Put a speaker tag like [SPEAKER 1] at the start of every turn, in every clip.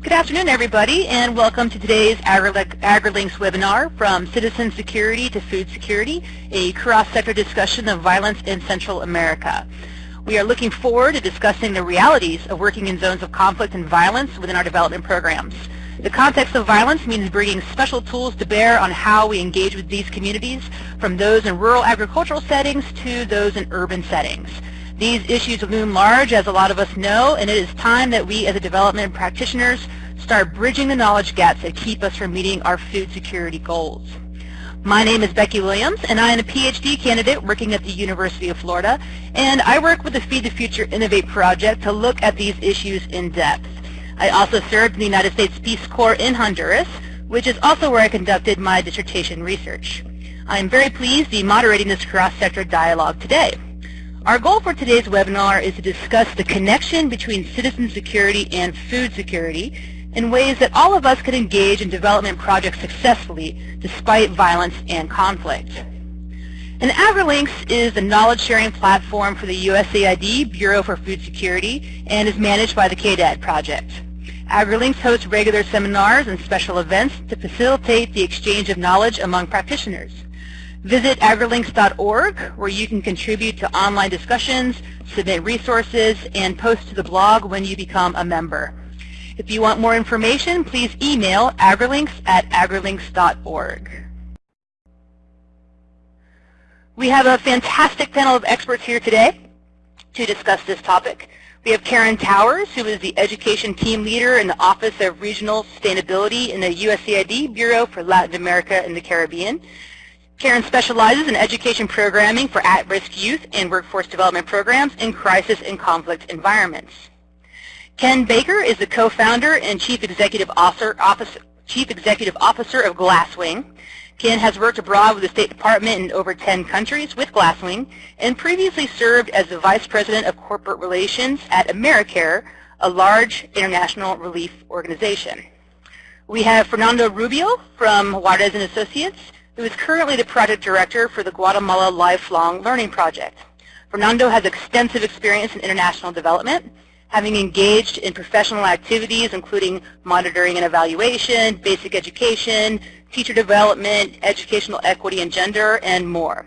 [SPEAKER 1] Good afternoon, everybody, and welcome to today's AgriLinks webinar, From Citizen Security to Food Security, a cross-sector discussion of violence in Central America. We are looking forward to discussing the realities of working in zones of conflict and violence within our development programs. The context of violence means bringing special tools to bear on how we engage with these communities, from those in rural agricultural settings to those in urban settings. These issues loom large, as a lot of us know, and it is time that we as a development practitioners start bridging the knowledge gaps that keep us from meeting our food security goals. My name is Becky Williams, and I am a PhD candidate working at the University of Florida, and I work with the Feed the Future Innovate project to look at these issues in depth. I also served in the United States Peace Corps in Honduras, which is also where I conducted my dissertation research. I am very pleased to be moderating this cross-sector dialogue today. Our goal for today's webinar is to discuss the connection between citizen security and food security in ways that all of us can engage in development projects successfully despite violence and conflict. And AgriLinks is the knowledge-sharing platform for the USAID Bureau for Food Security and is managed by the KDAD project. AgriLinks hosts regular seminars and special events to facilitate the exchange of knowledge among practitioners. Visit agrilinks.org where you can contribute to online discussions, submit resources, and post to the blog when you become a member. If you want more information, please email agrilinks at agrilinks.org. We have a fantastic panel of experts here today to discuss this topic. We have Karen Towers, who is the Education Team Leader in the Office of Regional Sustainability in the USAID Bureau for Latin America and the Caribbean. Karen specializes in education programming for at-risk youth and workforce development programs in crisis and conflict environments. Ken Baker is the co-founder and chief executive officer, officer, chief executive officer of Glasswing. Ken has worked abroad with the State Department in over 10 countries with Glasswing and previously served as the Vice President of Corporate Relations at AmeriCare, a large international relief organization. We have Fernando Rubio from Juarez & Associates, who is currently the project director for the Guatemala Lifelong Learning Project. Fernando has extensive experience in international development, having engaged in professional activities including monitoring and evaluation, basic education, teacher development, educational equity and gender, and more.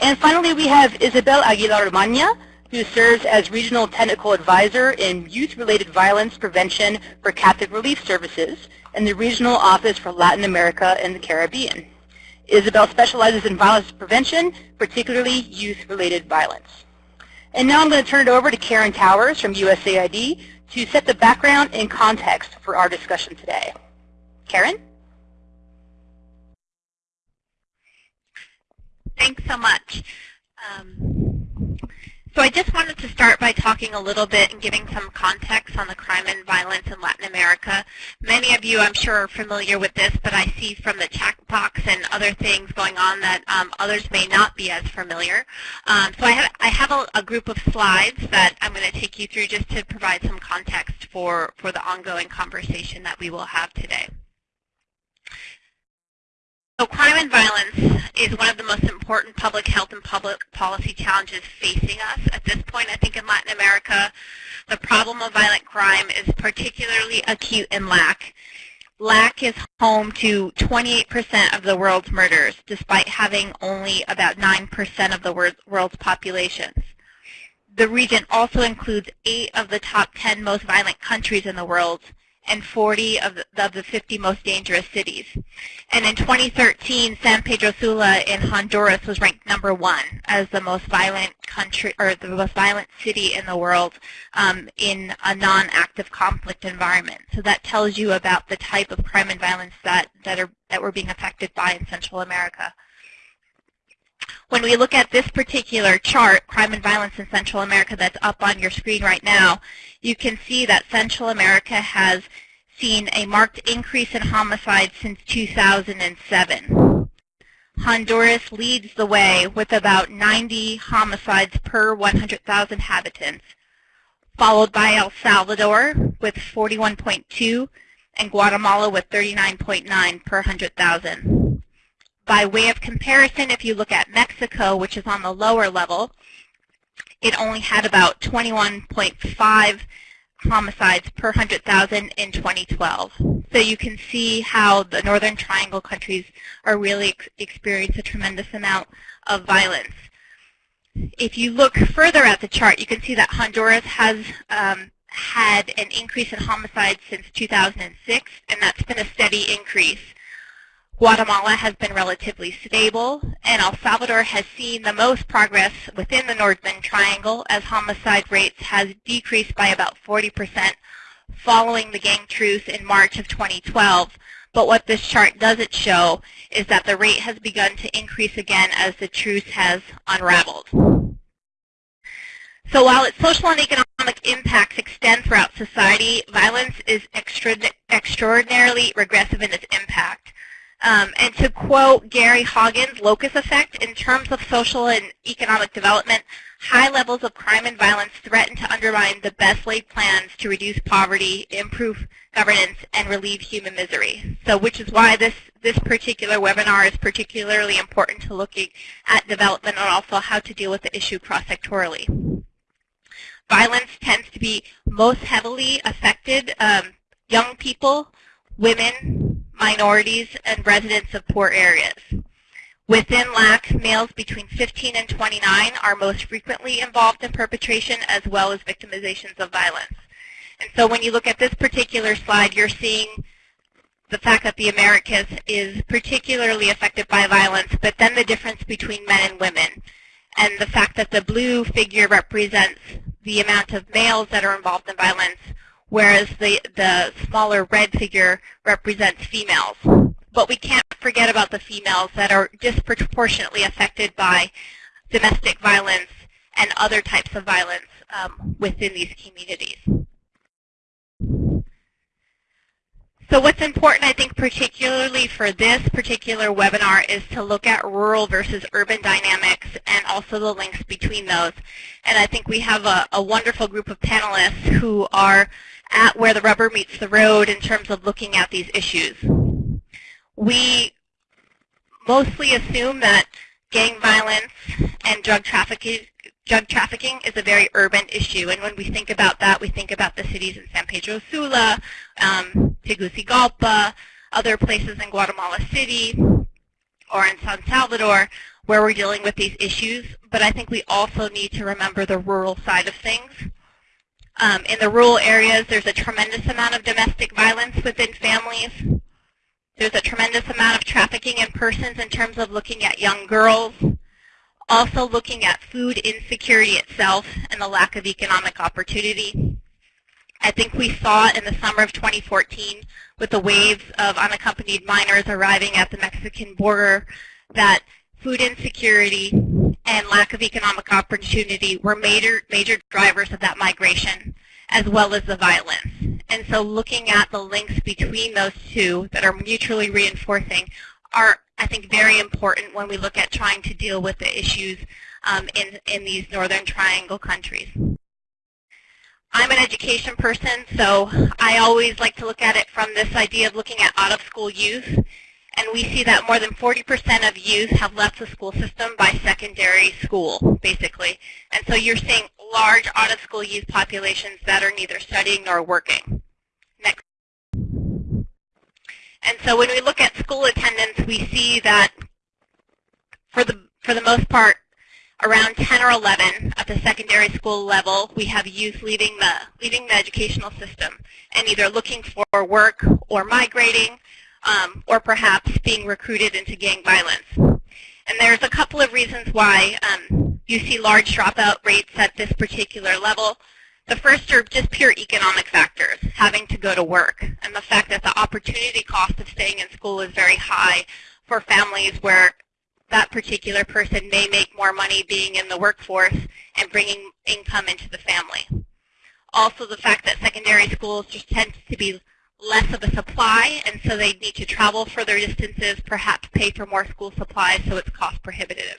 [SPEAKER 1] And finally, we have Isabel Aguilar Magna, who serves as Regional Technical Advisor in Youth-Related Violence Prevention for Catholic Relief Services in the Regional Office for Latin America and the Caribbean. Isabel specializes in violence prevention, particularly youth-related violence. And now I'm going to turn it over to Karen Towers from USAID to set the background and context for our discussion today. Karen?
[SPEAKER 2] Thanks so much. Um, so I just wanted to start by talking a little bit and giving some context on the crime and violence in Latin America. Many of you, I'm sure, are familiar with this, but I see from the chat box and other things going on that um, others may not be as familiar. Um, so I have, I have a, a, group of slides that I'm going to take you through just to provide some context for, for the ongoing conversation that we will have today. So crime and violence is one of the most important public health and public policy challenges facing us. At this point, I think in Latin America, the problem of violent crime is particularly acute in LAC. LAC is home to 28% of the world's murders, despite having only about 9% of the world's populations. The region also includes eight of the top 10 most violent countries in the world, and 40 of the, of the 50 most dangerous cities. And in 2013, San Pedro Sula in Honduras was ranked number one as the most violent country or the most violent city in the world um, in a non-active conflict environment. So that tells you about the type of crime and violence that that are that we're being affected by in Central America. When we look at this particular chart, crime and violence in Central America that's up on your screen right now, you can see that Central America has seen a marked increase in homicides since 2007. Honduras leads the way with about 90 homicides per 100,000 inhabitants, followed by El Salvador with 41.2 and Guatemala with 39.9 per 100,000 by way of comparison, if you look at Mexico, which is on the lower level, it only had about 21.5 homicides per 100,000 in 2012. So you can see how the Northern Triangle countries are really ex experiencing a tremendous amount of violence. If you look further at the chart, you can see that Honduras has um, had an increase in homicides since 2006, and that's been a steady increase. Guatemala has been relatively stable, and El Salvador has seen the most progress within the Northern Triangle as homicide rates has decreased by about 40% following the gang truce in March of 2012. But what this chart doesn't show is that the rate has begun to increase again as the truce has unraveled. So while its social and economic impacts extend throughout society, violence is extra extraordinarily regressive in its impact. Um, and to quote Gary Haugen's Locust Effect, in terms of social and economic development, high levels of crime and violence threaten to undermine the best laid plans to reduce poverty, improve governance, and relieve human misery. So which is why this, this particular webinar is particularly important to looking at development and also how to deal with the issue cross-sectorally. Violence tends to be most heavily affected um, young people, women, minorities, and residents of poor areas. Within LAC, males between 15 and 29 are most frequently involved in perpetration as well as victimizations of violence. And so when you look at this particular slide, you're seeing the fact that the Americas is particularly affected by violence, but then the difference between men and women. And the fact that the blue figure represents the amount of males that are involved in violence, whereas the, the smaller red figure represents females. But we can't forget about the females that are disproportionately affected by domestic violence and other types of violence um, within these communities. So what's important, I think, particularly for this particular webinar is to look at rural versus urban dynamics and also the links between those. And I think we have a, a wonderful group of panelists who are at where the rubber meets the road in terms of looking at these issues. We mostly assume that gang violence and drug trafficking, drug trafficking is a very urban issue. And when we think about that, we think about the cities in San Pedro Sula, um, Tegucigalpa, other places in Guatemala City, or in San Salvador, where we're dealing with these issues. But I think we also need to remember the rural side of things. Um, in the rural areas, there's a tremendous amount of domestic violence within families. There's a tremendous amount of trafficking in persons in terms of looking at young girls, also looking at food insecurity itself and the lack of economic opportunity. I think we saw in the summer of 2014 with the waves of unaccompanied minors arriving at the Mexican border that food insecurity and lack of economic opportunity were major, major drivers of that migration, as well as the violence. And so looking at the links between those two that are mutually reinforcing are, I think, very important when we look at trying to deal with the issues um, in, in these Northern Triangle countries. I'm an education person, so I always like to look at it from this idea of looking at out-of-school youth and we see that more than 40% of youth have left the school system by secondary school, basically. And so you're seeing large out-of-school youth populations that are neither studying nor working. Next. And so when we look at school attendance, we see that for the, for the most part, around 10 or 11 at the secondary school level, we have youth leaving the, leaving the educational system and either looking for work or migrating um, or perhaps being recruited into gang violence. And there's a couple of reasons why um, you see large dropout rates at this particular level. The first are just pure economic factors, having to go to work, and the fact that the opportunity cost of staying in school is very high for families where that particular person may make more money being in the workforce and bringing income into the family. Also the fact that secondary schools just tend to be less of a supply, and so they need to travel further distances, perhaps pay for more school supplies, so it's cost prohibitive.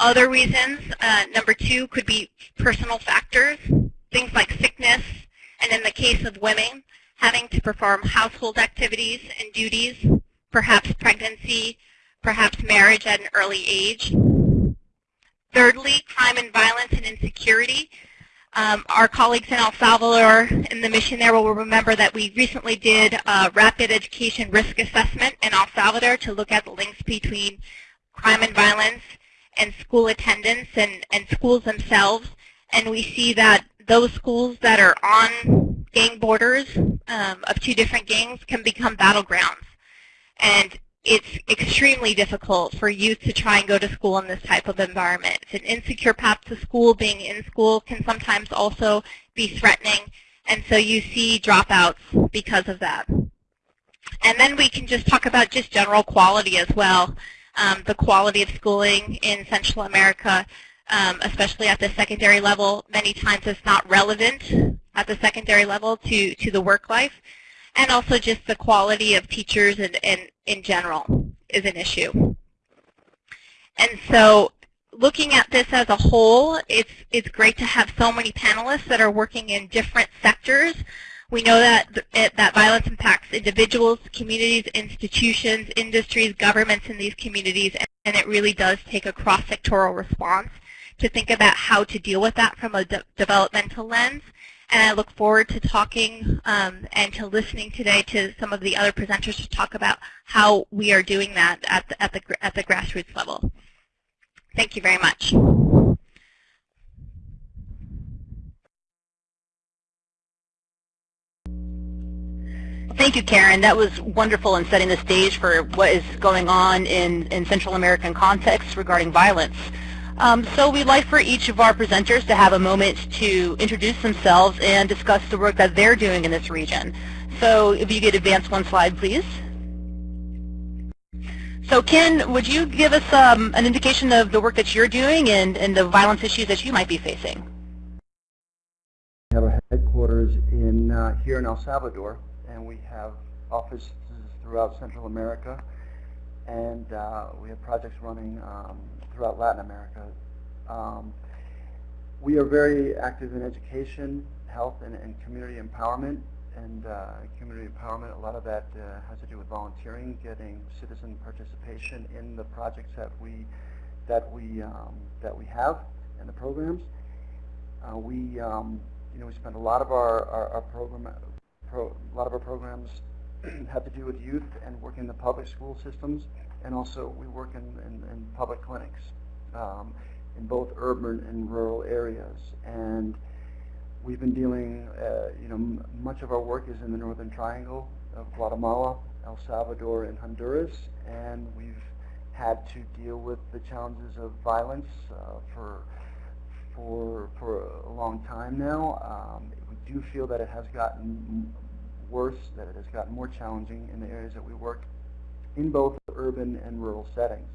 [SPEAKER 2] Other reasons, uh, number two, could be personal factors, things like sickness, and in the case of women, having to perform household activities and duties, perhaps pregnancy, perhaps marriage at an early age. Thirdly, crime and violence and insecurity. Um, our colleagues in El Salvador in the mission there will remember that we recently did a rapid education risk assessment in El Salvador to look at the links between crime and violence and school attendance and, and schools themselves. And we see that those schools that are on gang borders um, of two different gangs can become battlegrounds. And it's extremely difficult for youth to try and go to school in this type of environment. It's an insecure path to school. Being in school can sometimes also be threatening, and so you see dropouts because of that. And then we can just talk about just general quality as well. Um, the quality of schooling in Central America, um, especially at the secondary level, many times is not relevant at the secondary level to, to the work life and also just the quality of teachers and, and in general is an issue. And so looking at this as a whole, it's, it's great to have so many panelists that are working in different sectors. We know that, that violence impacts individuals, communities, institutions, industries, governments in these communities, and, and it really does take a cross-sectoral response to think about how to deal with that from a de developmental lens and I look forward to talking um, and to listening today to some of the other presenters to talk about how we are doing that at the, at the, at the grassroots level. Thank you very much.
[SPEAKER 1] Thank you, Karen. That was wonderful in setting the stage for what is going on in, in Central American context regarding violence. Um, so we'd like for each of our presenters to have a moment to introduce themselves and discuss the work that they're doing in this region. So if you could advance one slide, please. So Ken, would you give us um, an indication of the work that you're doing and, and the violence issues that you might be facing?
[SPEAKER 3] We have our headquarters in uh, here in El Salvador, and we have offices throughout Central America, and uh, we have projects running um, Latin America. Um, we are very active in education, health, and, and community empowerment. And uh, community empowerment, a lot of that uh, has to do with volunteering, getting citizen participation in the projects that we that we um, that we have and the programs. Uh, we um, you know we spend a lot of our our, our program pro, a lot of our programs have to do with youth and working in the public school systems and also we work in, in, in public clinics um, in both urban and rural areas. And we've been dealing, uh, you know, much of our work is in the Northern Triangle of Guatemala, El Salvador, and Honduras, and we've had to deal with the challenges of violence uh, for for for a long time now. Um, we do feel that it has gotten worse, that it has gotten more challenging in the areas that we work in both urban and rural settings.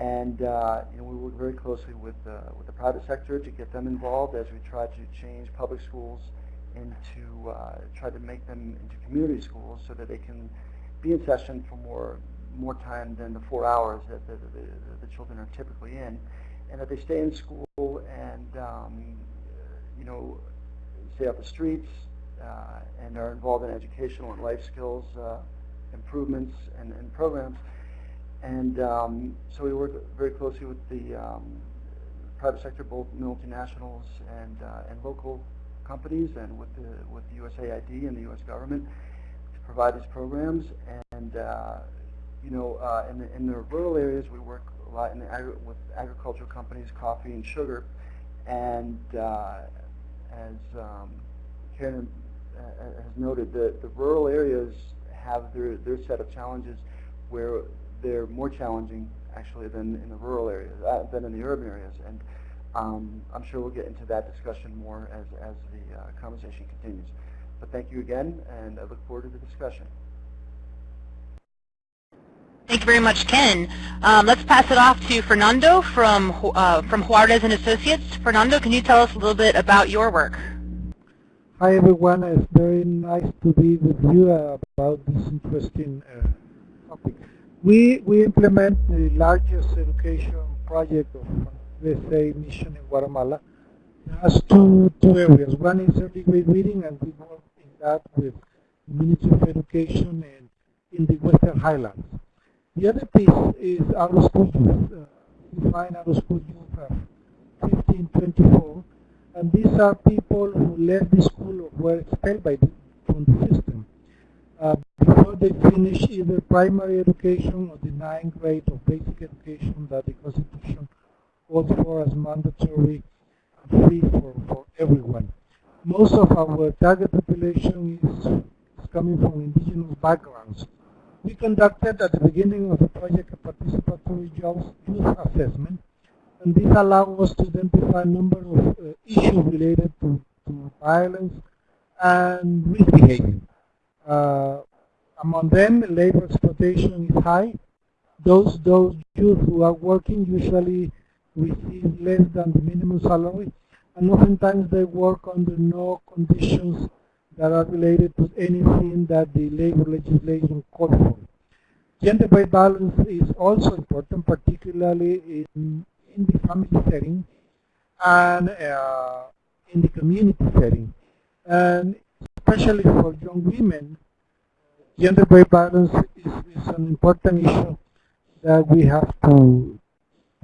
[SPEAKER 3] And uh, you know, we work very closely with, uh, with the private sector to get them involved as we try to change public schools into, uh, try to make them into community schools so that they can be in session for more, more time than the four hours that the, the, the children are typically in. And that they stay in school and, um, you know, stay off the streets uh, and are involved in educational and life skills uh, improvements and, and programs. And um, so we work very closely with the um, private sector, both multinationals and, uh, and local companies and with the, with the USAID and the U.S. government to provide these programs. And, uh, you know, uh, in, the, in the rural areas, we work a lot in agri with agricultural companies, coffee and sugar. And uh, as um, Karen uh, has noted, the, the rural areas have their, their set of challenges where they're more challenging actually than in the rural areas, uh, than in the urban areas. And um, I'm sure we'll get into that discussion more as, as the uh, conversation continues. But thank you again, and I look forward to the discussion.
[SPEAKER 1] Thank you very much, Ken. Um, let's pass it off to Fernando from, uh, from Juarez and Associates. Fernando, can you tell us a little bit about your work?
[SPEAKER 4] Hi everyone, it's very nice to be with you about this interesting uh, topic. We, we implement the largest education project of USA mission in Guatemala. It has two, two areas. One is early grade reading and we work in that with Ministry of Education in, in the Western Highlands. The other piece is out of school youth. Uh, we find out of school youth of 15, 24 And these are people who left the school or were expelled by the, from the system uh, before they finish either primary education or the ninth grade of basic education that the Constitution calls for as mandatory and free for, for everyone. Most of our target population is, is coming from indigenous backgrounds. We conducted at the beginning of the project a participatory jobs youth assessment, and this allowed us to identify a number of uh, issues related to, to violence and misbehavior. Uh, among them, labor exploitation is high. Those, those youth who are working usually receive less than the minimum salary, and oftentimes they work under no conditions that are related to anything that the labor legislation calls for. Gender-based violence is also important, particularly in, in the family setting and uh, in the community setting. And especially for young women, gender-based violence is, is, an important issue that we have to,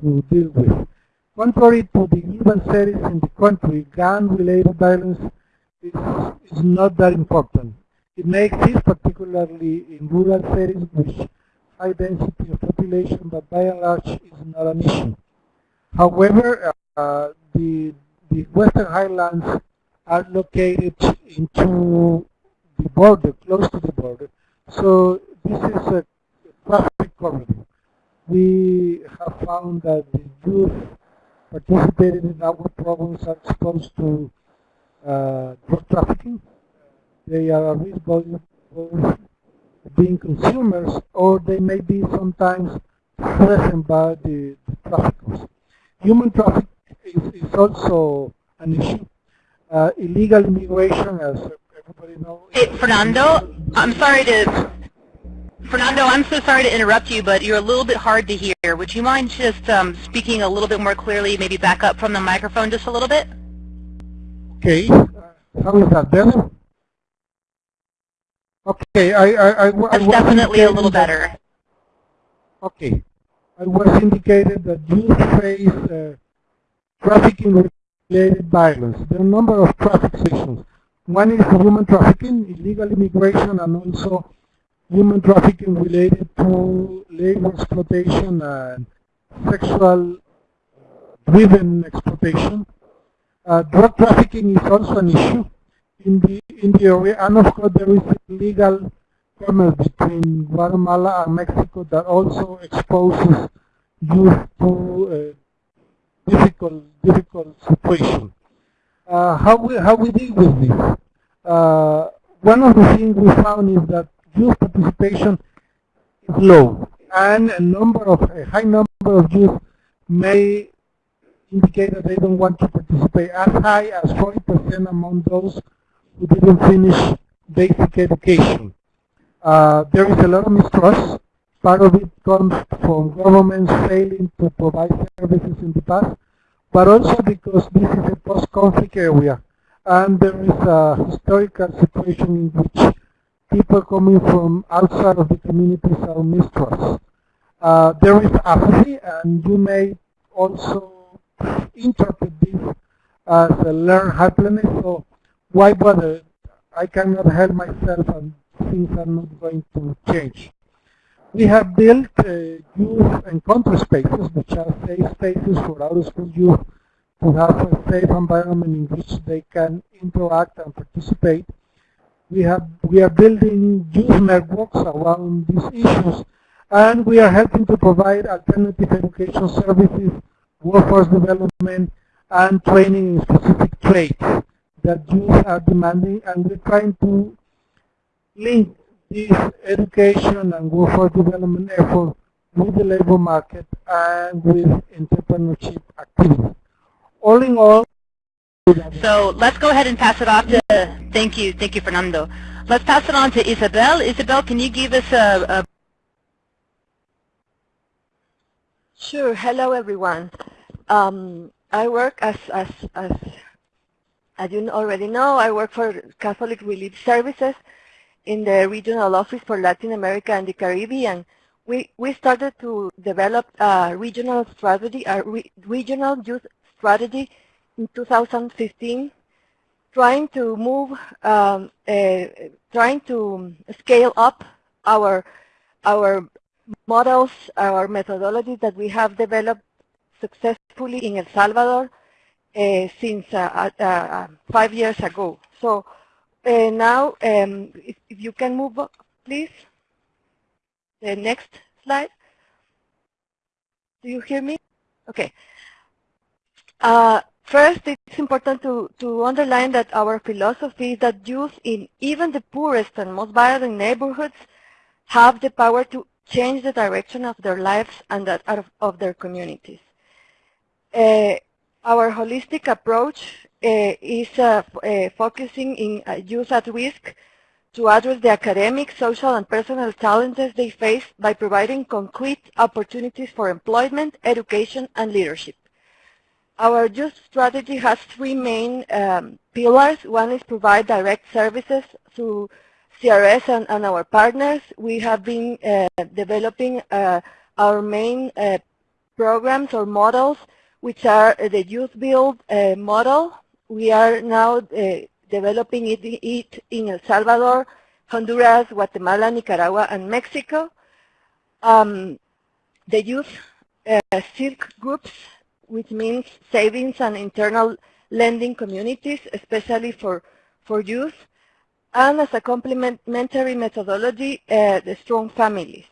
[SPEAKER 4] to deal with. Contrary to the urban settings in the country, gang-related violence is, is not that important. It may exist particularly in rural settings with high density of population, but by and large is not an issue. However, uh, the, the Western Highlands are located into the border, close to the border. So this is a traffic corridor. We have found that the youth participating in our programs are exposed to uh, drug trafficking. They are at both being consumers or they may be sometimes threatened by the, the traffickers. Human trafficking is, is also an issue uh, illegal immigration, as everybody knows.
[SPEAKER 1] Hey, Fernando, I'm sorry to Fernando, I'm so sorry to interrupt you, but you're a little bit hard to hear. Would you mind just um, speaking a little bit more clearly, maybe back up from the microphone just a little bit?
[SPEAKER 4] Okay. How is that better? Okay, I, I, I,
[SPEAKER 1] That's I definitely a little better.
[SPEAKER 4] Okay. I was indicated that you face uh, trafficking related violence. There are a number of traffic sections. One is human trafficking, illegal immigration, and also human trafficking related to labor exploitation and sexual driven exploitation. Uh, drug trafficking is also an issue in the in the area, and of course there is illegal commerce between Guatemala and Mexico that also exposes youth to uh, difficult, difficult situation. Uh, how we how we deal with this? Uh, one of the things we found is that youth participation is low, and a number of a high number of youth may indicate that they don't want to participate as high as 40% among those who didn't finish basic education. Uh, there is a lot of mistrust. Part of it comes from governments failing to provide services in the past but also because this is a post-conflict area and there is a historical situation in which people coming from outside of the communities are mistrust. Uh, there is apathy and you may also interpret this as a learned helplessness, so why bother? I cannot help myself and things are not going to change. We have built uh, youth encounter spaces, which are safe spaces for out-of-school youth to have a safe environment in which they can interact and participate. We have we are building youth networks around these issues, and we are helping to provide alternative education services, workforce development, and training in specific trades that youth are demanding, and we're trying to link this education and workforce development effort with the labor market and with entrepreneurship activities. All in all,
[SPEAKER 1] so let's go ahead and pass it off to, thank you, thank you, Fernando. Let's pass it on to Isabel. Isabel, can you give us a, a
[SPEAKER 5] Sure. Hello, everyone. Um, I work as, as, as, as you already know, I work for Catholic Relief Services, in the regional office for Latin America and the Caribbean, we, we started to develop a regional strategy, a re regional youth strategy in 2015, trying to move, um, uh, trying to scale up our our models, our methodologies that we have developed successfully in El Salvador uh, since uh, uh five years ago. So uh, now, um, if, if, you can move please. The next slide. Do you hear me? Okay. Uh, first, it's important to, to underline that our philosophy is that youth in even the poorest and most violent neighborhoods have the power to change the direction of their lives and that of, of their communities. Uh, our holistic approach is uh, uh, focusing in uh, youth at risk to address the academic, social, and personal challenges they face by providing concrete opportunities for employment, education, and leadership. Our youth strategy has three main um, pillars. One is provide direct services through CRS and, and our partners. We have been uh, developing uh, our main uh, programs or models, which are the Youth Build uh, model. We are now uh, developing it, it in El Salvador, Honduras, Guatemala, Nicaragua, and Mexico. Um, the youth uh, SILC groups, which means savings and internal lending communities, especially for, for youth, and as a complementary methodology, uh, the strong families.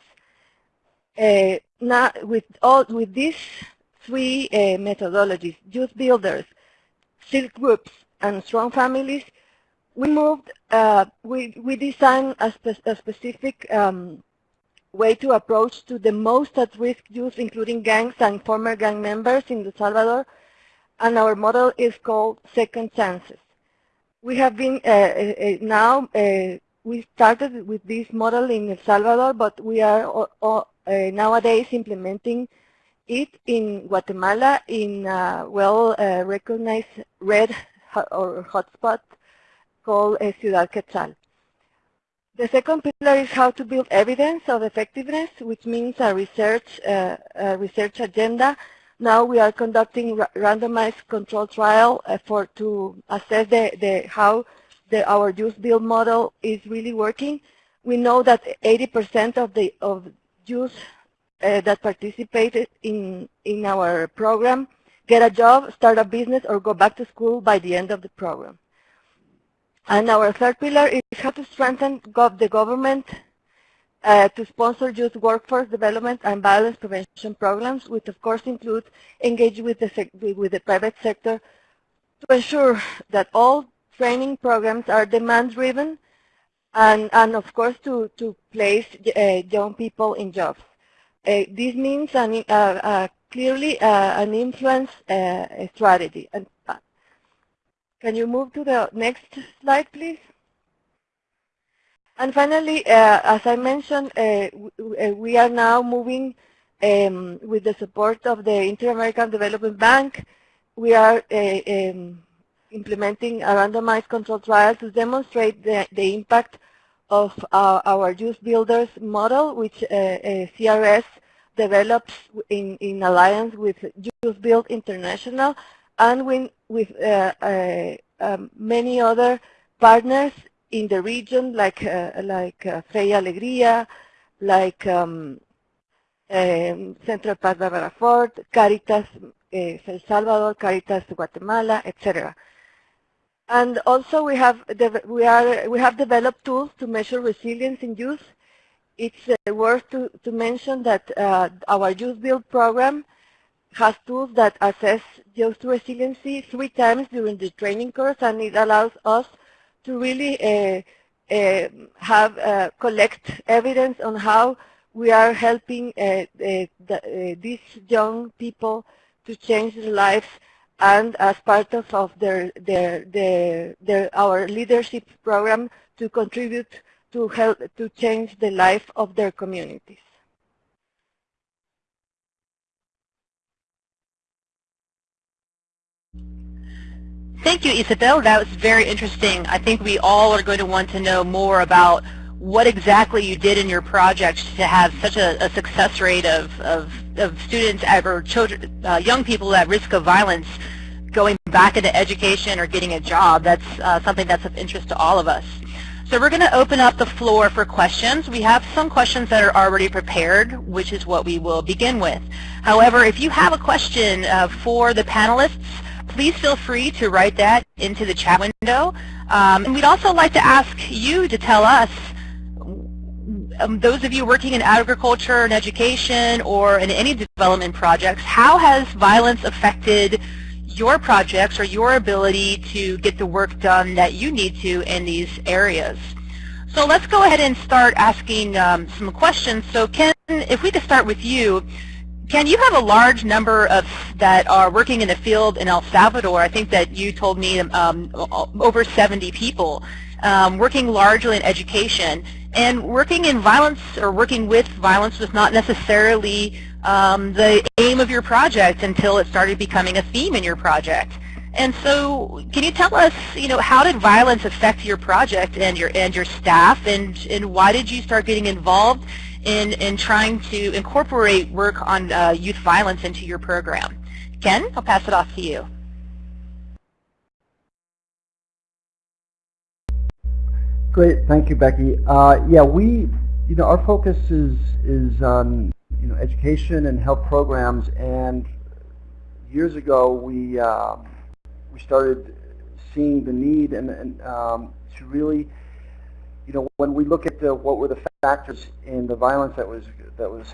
[SPEAKER 5] Uh, now, with all with these three uh, methodologies, youth builders, SILC groups, and strong families, we moved, uh, we, we designed a, spe a specific um, way to approach to the most at-risk youth, including gangs and former gang members in El Salvador, and our model is called Second Chances. We have been, uh, uh, uh now, uh, we started with this model in El Salvador, but we are uh, nowadays implementing it in Guatemala in a well-recognized red or hotspot called Ciudad Quetzal. The second pillar is how to build evidence of effectiveness, which means a research, uh, a research agenda. Now we are conducting randomized control trial uh, for to assess the, the how the, our Youth Build model is really working. We know that 80% of the of youth uh, that participated in in our program get a job, start a business, or go back to school by the end of the program. And our third pillar is how to strengthen gov the government uh, to sponsor youth workforce development and violence prevention programs, which of course include engaging with the, with the private sector to ensure that all training programs are demand-driven and, and of course to, to place uh, young people in jobs. Uh, this means an, uh, uh, clearly uh, an influence uh, strategy. And, uh, can you move to the next slide, please? And finally, as I mentioned, we are now moving um, with the support of the Inter-American Development Bank. We are um, implementing a randomized control trial to demonstrate the, the impact of uh, our youth builders model, which uh, uh, CRS develops in, in alliance with Youth Build International and with, with uh, uh, um, many other partners in the region like uh, like uh, Alegría, like um, um, Central Paz Barbara Ford, Caritas El Salvador, Caritas Guatemala, etc. And also we have we are we have developed tools to measure resilience in youth. It's uh, worth to, to mention that uh, our Youth Build program has tools that assess youth resiliency three times during the training course, and it allows us to really uh, uh have uh, collect evidence on how we are helping uh, the, these young people to change their lives and as part of, of their, their, their, their, our leadership program to contribute to help to change the life of their communities.
[SPEAKER 1] Thank you, Isabel. That was very interesting. I think we all are going to want to know more about what exactly you did in your project to have such a, a success rate of, of, of, students or children, uh, young people at risk of violence going back into education or getting a job. That's uh, something that's of interest to all of us. So we're going to open up the floor for questions. We have some questions that are already prepared, which is what we will begin with. However, if you have a question uh, for the panelists, please feel free to write that into the chat window. Um, and we'd also like to ask you to tell us, um, those of you working in agriculture and education or in any development projects, how has violence affected your projects or your ability to get the work done that you need to in these areas. So let's go ahead and start asking um, some questions. So Ken, if we could start with you, Ken, you have a large number of that are working in the field in El Salvador. I think that you told me um, over 70 people um, working largely in education. And working in violence or working with violence was not necessarily um, the aim of your project until it started becoming a theme in your project. And so can you tell us, you know, how did violence affect your project and your and your staff and, and why did you start getting involved in, in trying to incorporate work on uh, youth violence into your program? Ken, I'll pass it off to you.
[SPEAKER 3] Great, thank you, Becky. Uh, yeah, we, you know, our focus is is on you know, education and health programs. And years ago, we uh, we started seeing the need and, and um, to really, you know, when we look at the, what were the factors in the violence that was that was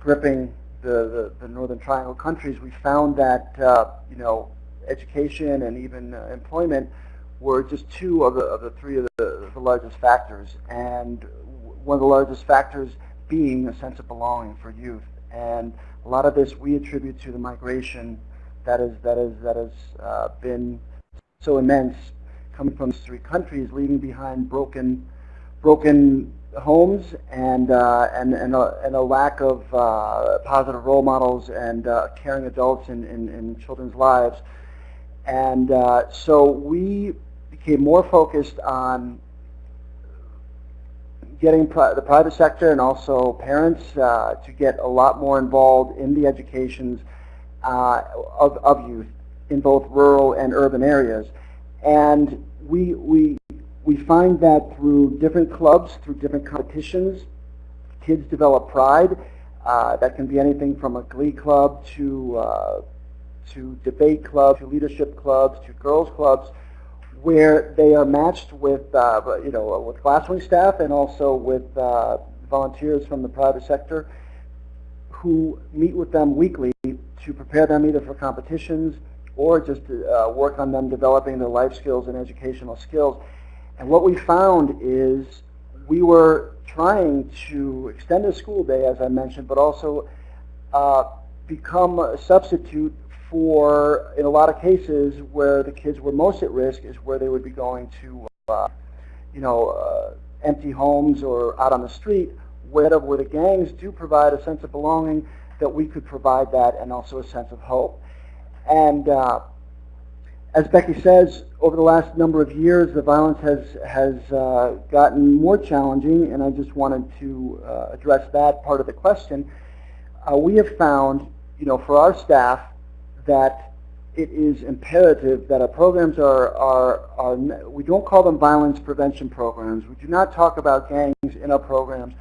[SPEAKER 3] gripping the, the, the Northern Triangle countries, we found that uh, you know education and even uh, employment were just two of the, of the three of the, the largest factors. And one of the largest factors being a sense of belonging for youth. And a lot of this we attribute to the migration that is that is that has uh, been so immense, coming from three countries, leaving behind broken broken homes and uh, and and a, and a, lack of uh, positive role models and uh, caring adults in, in, in, children's lives. And uh, so we became more focused on getting pri the private sector and also parents uh, to get a lot more involved in the educations uh, of, of youth in both rural and urban areas. And we, we, we find that through different clubs, through different competitions, kids develop pride. Uh, that can be anything from a glee club to, uh, to debate clubs, to leadership clubs, to girls clubs, where they are matched with, uh, you know, with Glasswing staff and also with uh, volunteers from the private sector who meet with them weekly to prepare them either for competitions or just to uh, work on them developing their life skills and educational skills. And what we found is we were trying to extend the school day, as I mentioned, but also uh, become a substitute for, in a lot of cases, where the kids were most at risk is where they would be going to, uh, you know, uh, empty homes or out on the street, where, where the gangs do provide a sense of belonging, that we could provide that and also a sense of hope. And uh, as Becky says, over the last number of years, the violence has, has uh, gotten more challenging, and I just wanted to uh, address that part of the question. Uh, we have found, you know, for our staff, that it is imperative that our programs are, are, are, we don't call them violence prevention programs. We do not talk about gangs in our programs.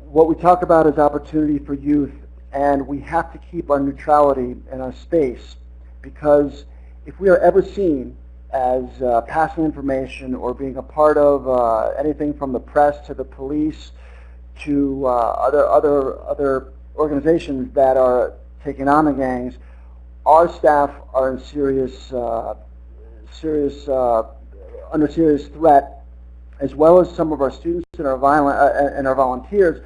[SPEAKER 3] What we talk about is opportunity for youth, and we have to keep our neutrality in our space because if we are ever seen as uh, passing information or being a part of uh, anything from the press to the police to uh, other, other, other organizations that are taking on the gangs, our staff are in serious, uh, serious, uh, under serious threat, as well as some of our students and our violent uh, and our volunteers.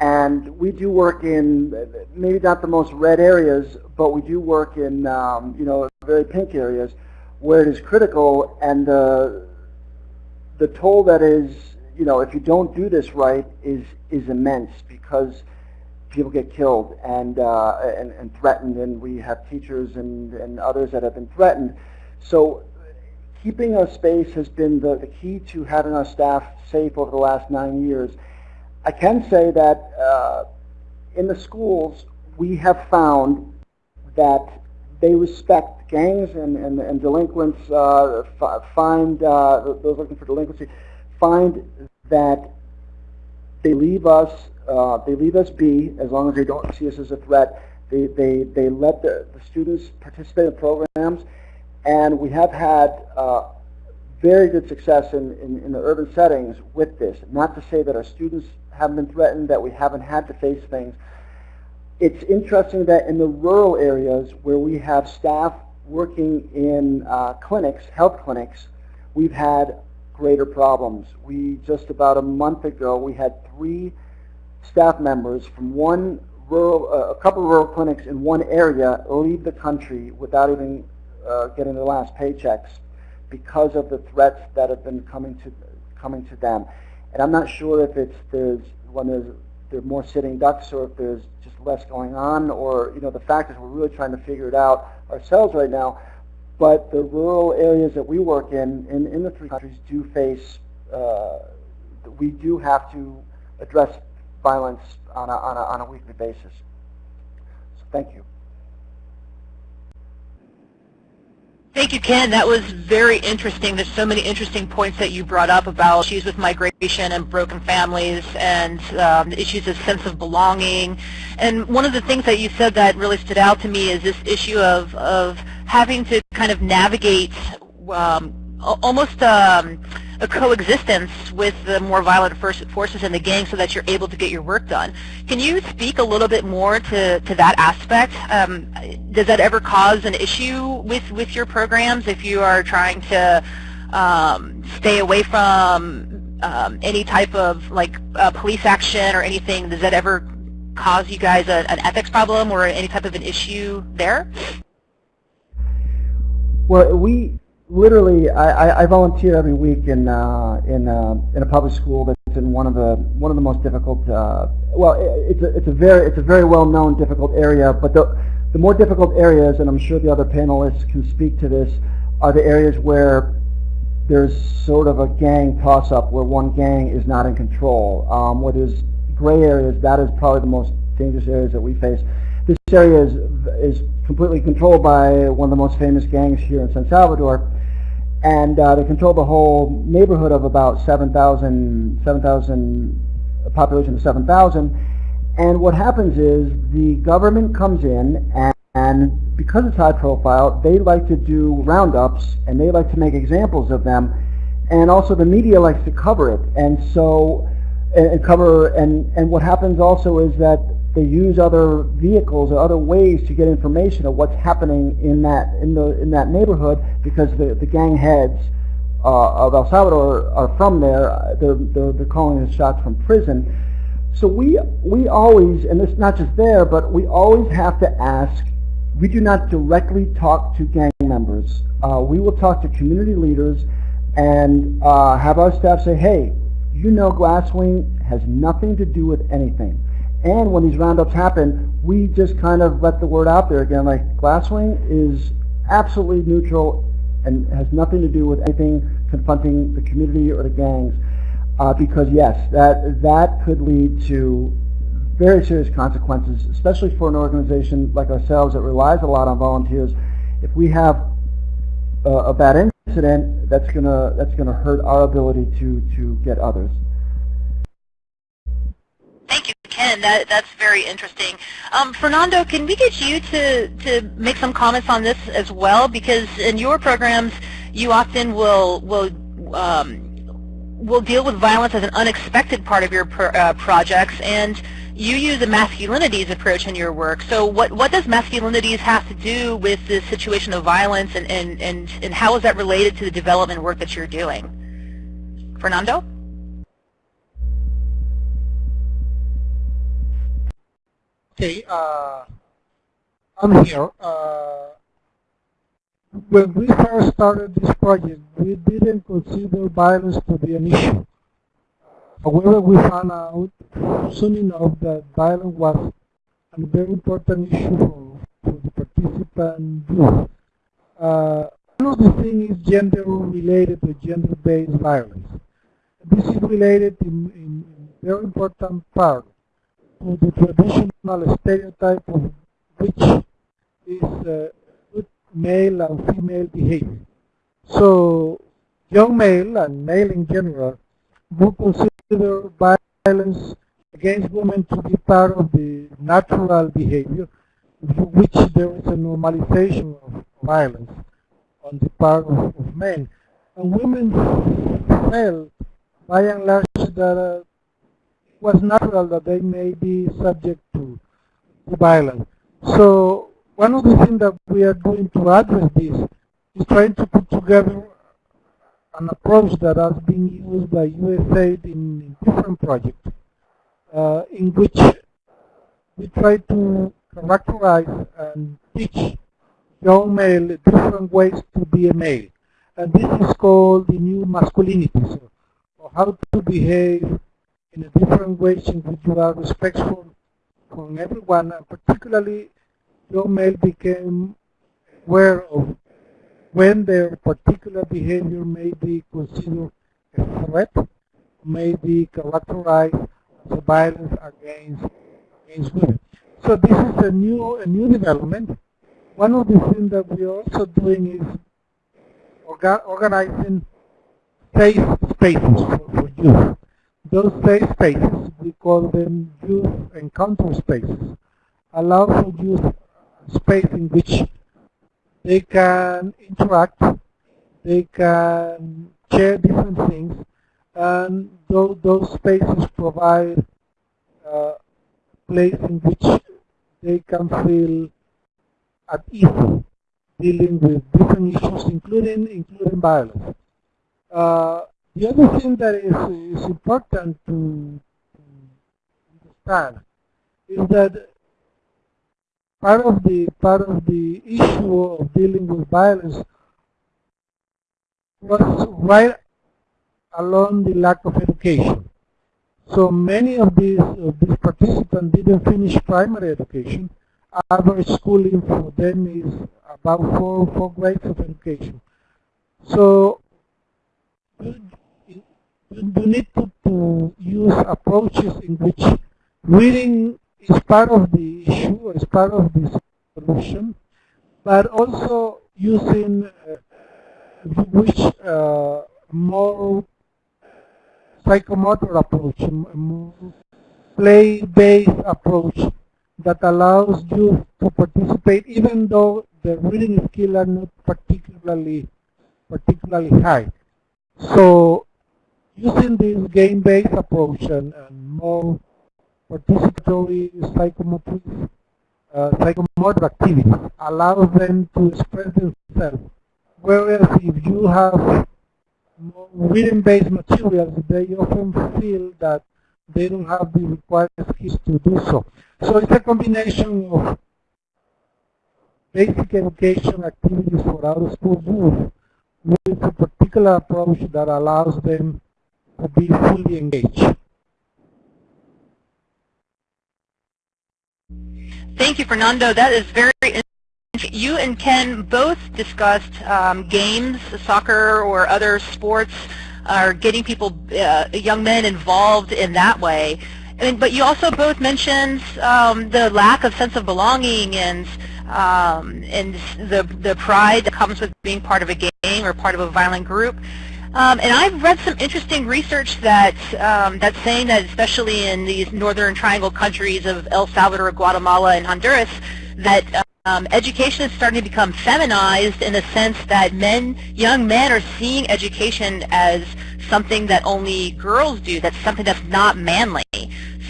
[SPEAKER 3] And we do work in maybe not the most red areas, but we do work in um, you know very pink areas where it is critical, and the the toll that is you know if you don't do this right is is immense because people get killed and, uh, and, and, threatened, and we have teachers and, and others that have been threatened. So keeping our space has been the, the key to having our staff safe over the last nine years. I can say that uh, in the schools, we have found that they respect gangs and, and, and delinquents uh, find, uh, those looking for delinquency, find that they leave us, uh, they leave us be as long as they don't see us as a threat. They, they, they let the, the students participate in programs, and we have had uh, very good success in, in, in the urban settings with this. Not to say that our students haven't been threatened, that we haven't had to face things. It's interesting that in the rural areas where we have staff working in uh, clinics, health clinics, we've had greater problems. We just about a month ago, we had three staff members from one rural, uh, a couple of rural clinics in one area leave the country without even uh, getting their last paychecks because of the threats that have been coming to coming to them. And I'm not sure if it's there's when there's there are more sitting ducks or if there's just less going on or you know the fact is we're really trying to figure it out ourselves right now. But the rural areas that we work in, in, in the three countries, do face, uh, we do have to address violence on a, on a, on a weekly basis. So thank you.
[SPEAKER 1] Thank you, Ken. That was very interesting. There's so many interesting points that you brought up about issues with migration and broken families and um, issues of sense of belonging. And one of the things that you said that really stood out to me is this issue of, of having to kind of navigate um, almost um, a coexistence with the more violent forces in the gang so that you're able to get your work done. Can you speak a little bit more to, to that aspect? Um, does that ever cause an issue with, with your programs if you are trying to um, stay away from um, any type of like uh, police action or anything? Does that ever cause you guys a, an ethics problem or any type of an issue there?
[SPEAKER 3] Well, we literally, I, I, volunteer every week in uh, in uh, in a public school that's in one of the one of the most difficult. Uh, well, it, it's a it's a very it's a very well known difficult area, but the the more difficult areas, and I'm sure the other panelists can speak to this, are the areas where there's sort of a gang toss-up where one gang is not in control. Um, where there's gray areas, that is probably the most dangerous areas that we face. This area is, is completely controlled by one of the most famous gangs here in San Salvador. And uh, they control the whole neighborhood of about 7,000, 7,000, a population of 7,000. And what happens is the government comes in and, and because it's high profile, they like to do roundups and they like to make examples of them. And also the media likes to cover it. And so, and, and cover, and, and what happens also is that they use other vehicles or other ways to get information of what's happening in that in the in that neighborhood because the the gang heads uh, of El Salvador are from there. They're, they're they're calling the shots from prison. So we we always and it's not just there, but we always have to ask. We do not directly talk to gang members. Uh, we will talk to community leaders and uh, have our staff say, "Hey, you know, Glasswing has nothing to do with anything." And when these roundups happen, we just kind of let the word out there again, like Glasswing is absolutely neutral and has nothing to do with anything confronting the community or the gangs. Uh, because yes, that that could lead to very serious consequences, especially for an organization like ourselves that relies a lot on volunteers. If we have a, a bad incident, that's gonna that's gonna hurt our ability to to get others.
[SPEAKER 1] Ken. That, that's very interesting. Um, Fernando, can we get you to, to make some comments on this as well? Because in your programs, you often will, will, um, will deal with violence as an unexpected part of your pro uh, projects, and you use a masculinities approach in your work. So what, what does masculinities have to do with the situation of violence, and, and, and, and how is that related to the development work that you're doing? Fernando?
[SPEAKER 4] Okay, uh, I'm here. Uh, when we first started this project, we didn't consider violence to be an issue. However, we found out soon enough that violence was a very important issue for, for the participant group. Uh, one of the things is gender-related or gender-based violence. This is related in, in, in very important part to the traditional stereotype of which is uh, male and female behavior. So young male and male in general would consider violence against women to be part of the natural behavior, which there is a normalization of violence on the part of, of men. And women felt, by and large, that uh, was natural that they may be subject to, to violence. So one of the things that we are doing to address this is trying to put together an approach that has been used by USAID in, different projects, uh, in which we try to characterize and teach young male different ways to be a male. And this is called the new masculinity, so, or how to behave in a different ways in you are respectful from everyone, and particularly young male became aware of when their particular behavior may be considered a threat, may be characterized as violence against, against women. So this is a new, a new development. One of the things that we are also doing is orga organizing safe spaces for, for youth. Those spaces, we call them youth encounter spaces, allow for youth space in which they can interact, they can share different things, and those, those spaces provide a uh, place in which they can feel at ease dealing with different issues, including including violence. Uh, the other thing that is, is important to, understand is that part of the part of the issue of dealing with violence was right along the lack of education. So many of these of these participants didn't finish primary education. Average schooling for them is about four four grades of education. So you, need to, to use approaches in which reading is part of the issue, is part of the solution, but also using uh, which uh, more psychomotor approach, more play-based approach that allows you to participate even though the reading skills are not particularly particularly high. So using this game-based approach and, and more participatory psychomotor, uh, psychomotor activities allows them to express themselves. Whereas if you have written-based materials, they often feel that they don't have the required skills to do so. So it's a combination of basic education activities for out-of-school youth with a particular approach that allows them be fully engaged.
[SPEAKER 1] Thank you, Fernando. That is very you and Ken both discussed um, games, soccer or other sports, are getting people, uh, young men involved in that way. But you also both mentioned um, the lack of sense of belonging and um, and the the pride that comes with being part of a gang or part of a violent group. Um, and I've read some interesting research that um, that's saying that especially in these northern triangle countries of El Salvador, Guatemala, and Honduras, that um, education is starting to become feminized in the sense that men, young men are seeing education as something that only girls do, that's something that's not manly.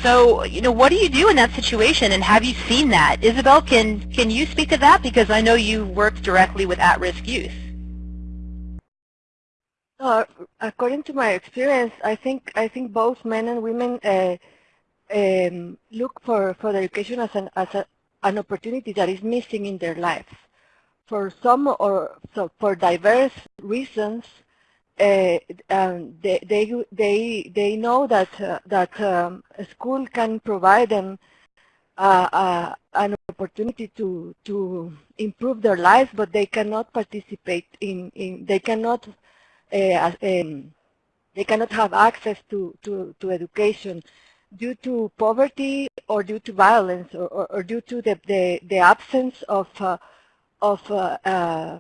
[SPEAKER 1] So, you know, what do you do in that situation, and have you seen that? Isabel, can, can you speak to that? Because I know you work directly with at-risk youth.
[SPEAKER 5] Uh, according to my experience, I think I think both men and women uh, um, look for for education as an as a, an opportunity that is missing in their lives. For some or so for diverse reasons, uh, um, they they they they know that uh, that um, a school can provide them uh, uh, an opportunity to to improve their lives, but they cannot participate in in they cannot uh, um, they cannot have access to, to, to education due to poverty or due to violence or, or, or due to the, the, the absence of, uh, of uh, uh,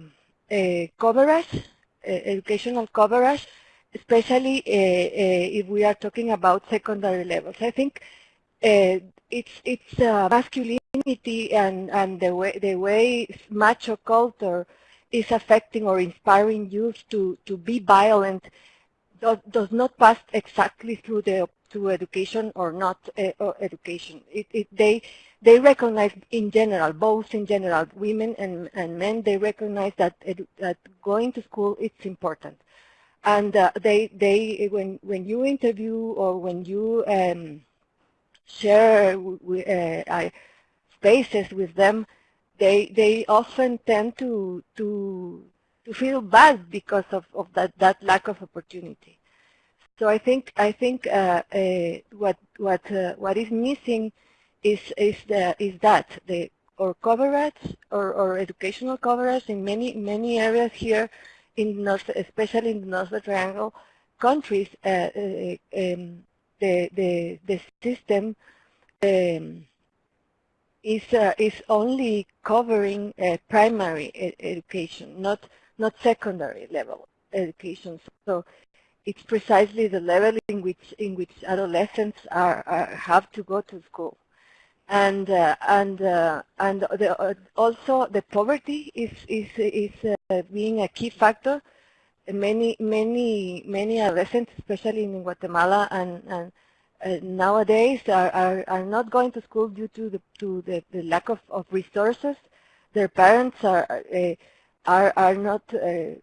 [SPEAKER 5] coverage, educational coverage, especially if we are talking about secondary levels. I think it's it's masculinity and and the way the way macho culture is affecting or inspiring youth to to be violent does, does not pass exactly through the to education or not uh, or education. It, it, they they recognize in general, both in general, women and, and men, they recognize that that going to school it's important, and uh, they they when when you interview or when you um, share uh, spaces with them, they they often tend to to to feel bad because of, of that, that lack of opportunity. So I think I think uh, uh, what what uh, what is missing is is the is that the or coverage or, or educational coverage in many many areas here in North, especially in the North Triangle countries, uh, uh, um, the the the system um, is uh, is only covering primary ed education, not not secondary level education. So it's precisely the level in which in which adolescents are, are have to go to school, and uh, and uh, and the, uh, also the poverty is is is uh, being a key factor. Many many many adolescents, especially in Guatemala and, and uh, nowadays, are, are are not going to school due to the to the, the lack of, of resources. Their parents are uh, are, are not uh,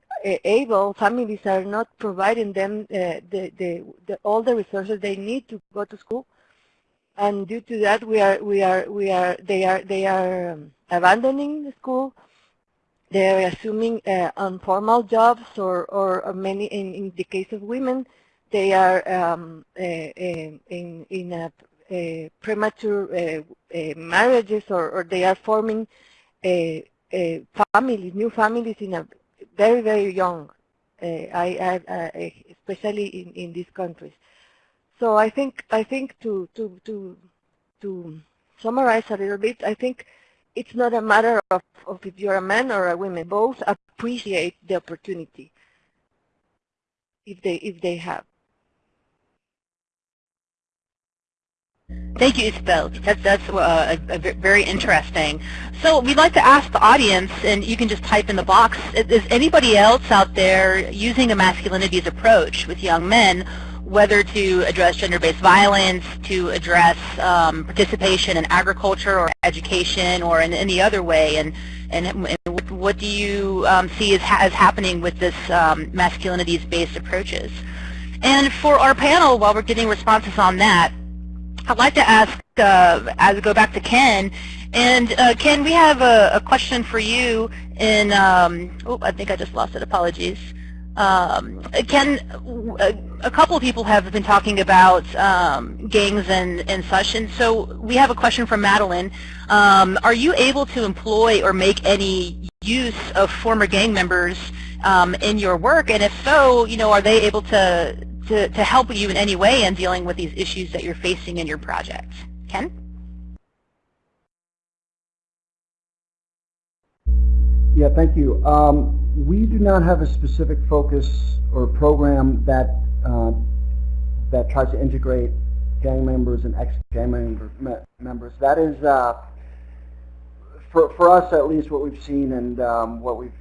[SPEAKER 5] able, families are not providing them uh, the, the, the, all the resources they need to go to school. And due to that, we are, we are, we are, they are, they are um, abandoning the school. They are assuming uh, informal jobs, or, or many, in, in the case of women, they are um, uh, in, in a, a premature uh, marriages, or, or they are forming families, new families in a very, very young, I, I, especially in, in these countries. So I think, I think to, to, to, to summarize a little bit, I think it's not a matter of, of if you're a man or a woman. Both appreciate the opportunity if they, if they have.
[SPEAKER 1] Thank you, Isabel. That's, that's uh, a, a very interesting. So we'd like to ask the audience, and you can just type in the box, is anybody else out there using a masculinities approach with young men, whether to address gender-based violence, to address um, participation in agriculture or education or in any other way, and, and, and what do you um, see as, as happening with this um, masculinities-based approaches? And for our panel, while we're getting responses on that, I'd like to ask, uh, as go back to Ken, and uh, Ken, we have a, a, question for you in, um, oh, I think I just lost it, apologies. Um, Ken, a, a, couple of people have been talking about um, gangs and, and such, and so we have a question from Madeline. Um, are you able to employ or make any use of former gang members um, in your work, and if so, you know, are they able to to, to help you in any way in dealing with these issues that you're facing in your project. Ken?
[SPEAKER 3] Yeah, thank you. Um, we do not have a specific focus or program that uh, that tries to integrate gang members and ex-gang member, me members. That is, uh, for, for us at least, what we've seen and um, what we've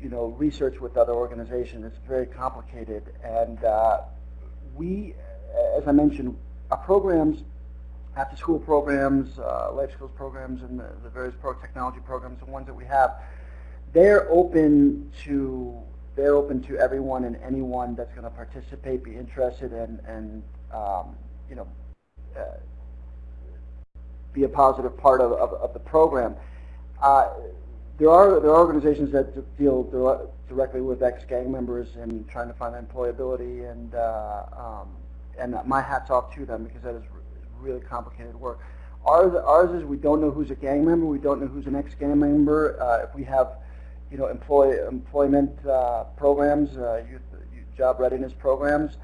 [SPEAKER 3] you know researched with other organizations. It's very complicated, and uh, we, as I mentioned, our programs, after-school programs, uh, life skills programs, and the, the various pro technology programs, the ones that we have, they're open to they're open to everyone and anyone that's going to participate, be interested, and and um, you know uh, be a positive part of, of, of the program. Uh, there are there are organizations that deal directly with ex-gang members and trying to find employability, and uh, um, and my hat's off to them because that is really complicated work. Ours, ours is we don't know who's a gang member, we don't know who's an ex-gang member. Uh, if we have, you know, employ employment uh, programs, uh, youth, job readiness programs,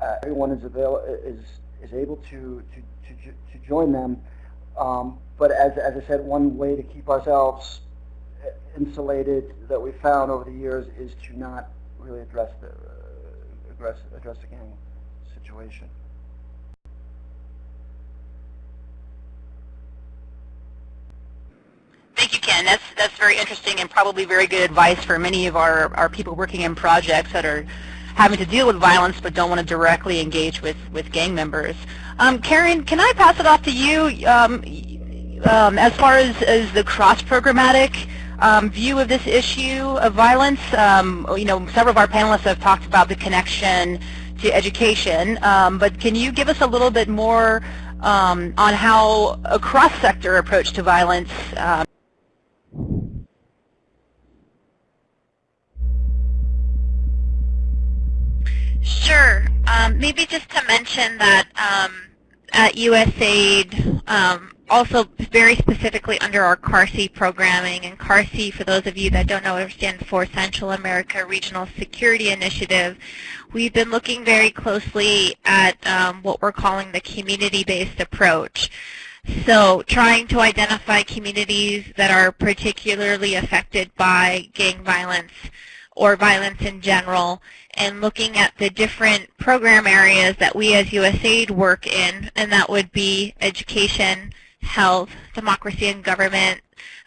[SPEAKER 3] uh, everyone is avail is is able to to to, to join them. Um, but as as I said, one way to keep ourselves insulated that we found over the years is to not really address the uh, address address the gang situation.
[SPEAKER 1] Thank you, Ken. That's that's very interesting and probably very good advice for many of our, our people working in projects that are having to deal with violence but don't want to directly engage with, with gang members. Um, Karen, can I pass it off to you um, um, as far as, as the cross-programmatic um, view of this issue of violence? Um, you know, several of our panelists have talked about the connection to education, um, but can you give us a little bit more on how a cross-sector approach to violence
[SPEAKER 2] Sure. Um, maybe just to mention that um, at USAID, um, also very specifically under our CARSI programming, and CARSI, for those of you that don't know, stands for Central America Regional Security Initiative, we've been looking very closely at um, what we're calling the community-based approach. So trying to identify communities that are particularly affected by gang violence or violence in general and looking at the different program areas that we as USAID work in, and that would be education, health, democracy and government,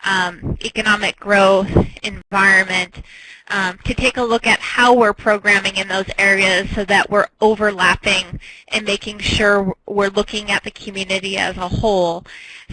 [SPEAKER 2] um, economic growth, environment, um, to take a look at how we're programming in those areas so that we're overlapping and making sure we're looking at the community as a whole.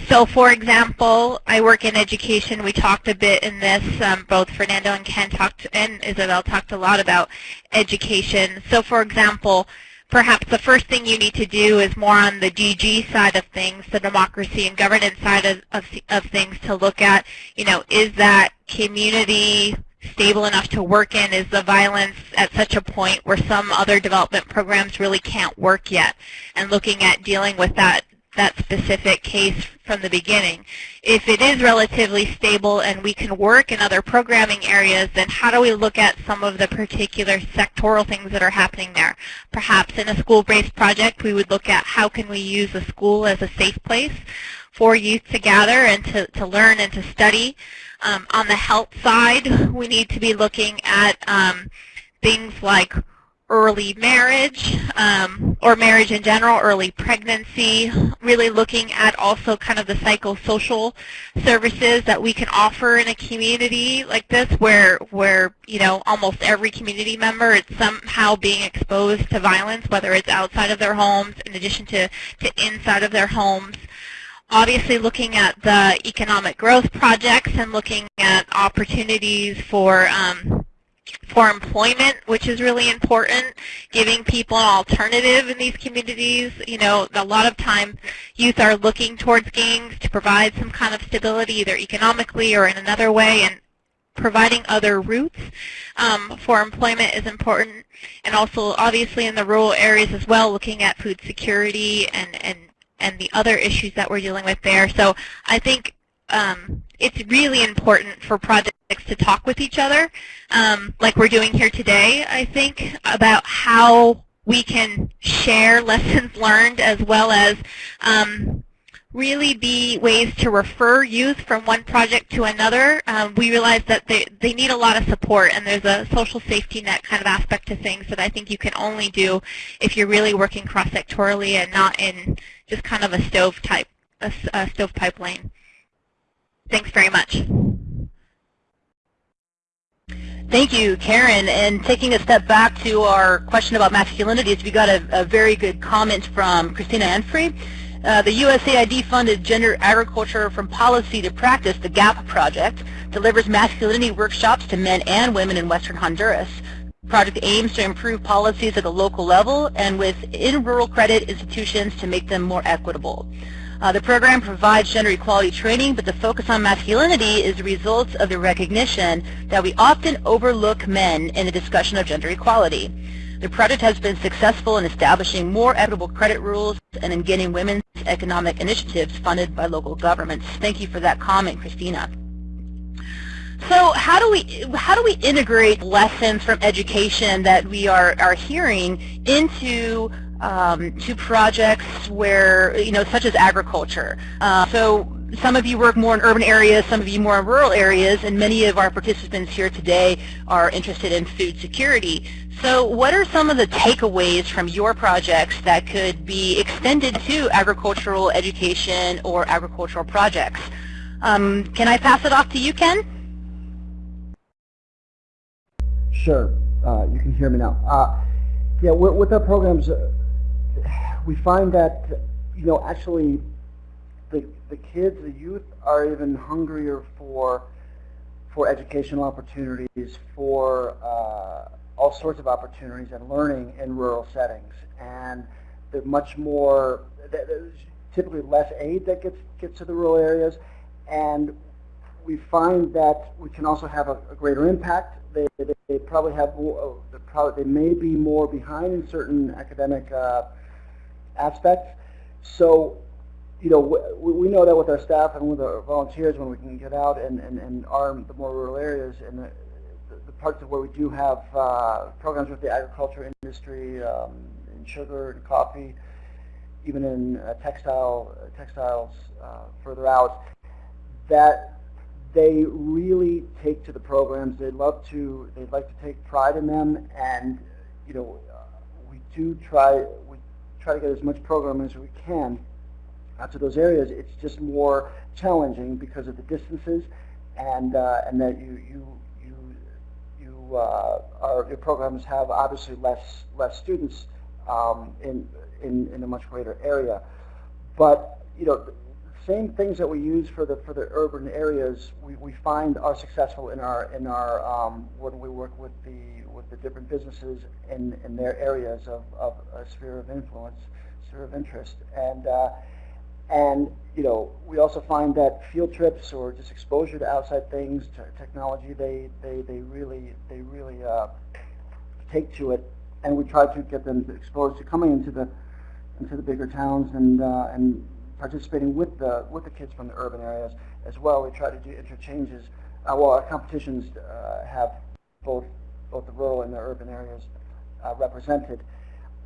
[SPEAKER 2] So for example, I work in education. We talked a bit in this, um, both Fernando and Ken talked, and Isabel talked a lot about education. So for example, perhaps the first thing you need to do is more on the DG side of things, the democracy and governance side of, of, of things to look at, you know, is that community stable enough to work in? Is the violence at such a point where some other development programs really can't work yet? And looking at dealing with that that specific case from the beginning. If it is relatively stable and we can work in other programming areas, then how do we look at some of the particular sectoral things that are happening there? Perhaps in a school-based project, we would look at how can we use a school as a safe place for youth to gather and to, to learn and to study. Um, on the health side, we need to be looking at um, things like early marriage um, or marriage in general, early pregnancy, really looking at also kind of the psychosocial services that we can offer in a community like this where, where you know, almost every community member is somehow being exposed to violence, whether it's outside of their homes in addition to, to inside of their homes. Obviously looking at the economic growth projects and looking at opportunities for um, for employment, which is really important, giving people an alternative in these communities. You know, a lot of time youth are looking towards gangs to provide some kind of stability, either economically or in another way, and providing other routes um, for employment is important. And also, obviously, in the rural areas as well, looking at food security and, and and the other issues that we're dealing with there. So I think um, it's really important for projects to talk with each other, um, like we're doing here today, I think, about how we can share lessons learned as well as um, really be ways to refer youth from one project to another. Um, we realize that they, they need a lot of support and there's a social safety net kind of aspect to things that I think you can only do if you're really working cross-sectorally and not in just kind of a stove type, a, a stovepipe. Thanks very much.
[SPEAKER 1] Thank you, Karen. And taking a step back to our question about masculinities, we got a, a very good comment from Christina Enfrey. Uh, the USAID-funded Gender Agriculture from Policy to Practice, the GAP project, delivers masculinity workshops to men and women in western Honduras. The project aims to improve policies at the local level and within rural credit institutions to make them more equitable. Uh, the program provides gender equality training, but the focus on masculinity is the result of the recognition that we often overlook men in the discussion of gender equality. The project has been successful in establishing more equitable credit rules and in getting women's economic initiatives funded by local governments. Thank you for that comment, Christina. So how do we how do we integrate lessons from education that we are are hearing into um, to projects where, you know, such as agriculture. Uh, so some of you work more in urban areas, some of you more in rural areas, and many of our participants here today are interested in food security. So what are some of the takeaways from your projects that could be extended to agricultural education or agricultural projects? Um, can I pass it off to you, Ken?
[SPEAKER 3] Sure. Uh, you can hear me now. Uh, yeah, with, with our programs, uh, we find that, you know, actually the, the kids, the youth, are even hungrier for for educational opportunities, for uh, all sorts of opportunities and learning in rural settings. And there's much more, there's typically less aid that gets, gets to the rural areas. And we find that we can also have a, a greater impact. They, they, they, probably have they, probably, they may be more behind in certain academic uh, aspects. So you know, we, we know that with our staff and with our volunteers, when we can get out and, and, and arm the more rural areas and the, the parts of where we do have uh, programs with the agriculture industry, um, in sugar and coffee, even in uh, textile uh, textiles further out, that they really take to the programs. They love to. They'd like to take pride in them, and you know, we do try. Try to get as much programming as we can out to those areas, it's just more challenging because of the distances and uh, and that you you you you uh, are, your programs have obviously less less students um, in in in a much greater area, but you know same things that we use for the for the urban areas we, we find are successful in our in our um, when we work with the with the different businesses in in their areas of, of a sphere of influence sphere of interest and uh, and you know, we also find that field trips or just exposure to outside things, to technology, they they they really they really uh, take to it, and we try to get them exposed to coming into the into the bigger towns and uh, and participating with the with the kids from the urban areas as well. We try to do interchanges. Uh, well, our competitions uh, have both both the rural and the urban areas uh, represented,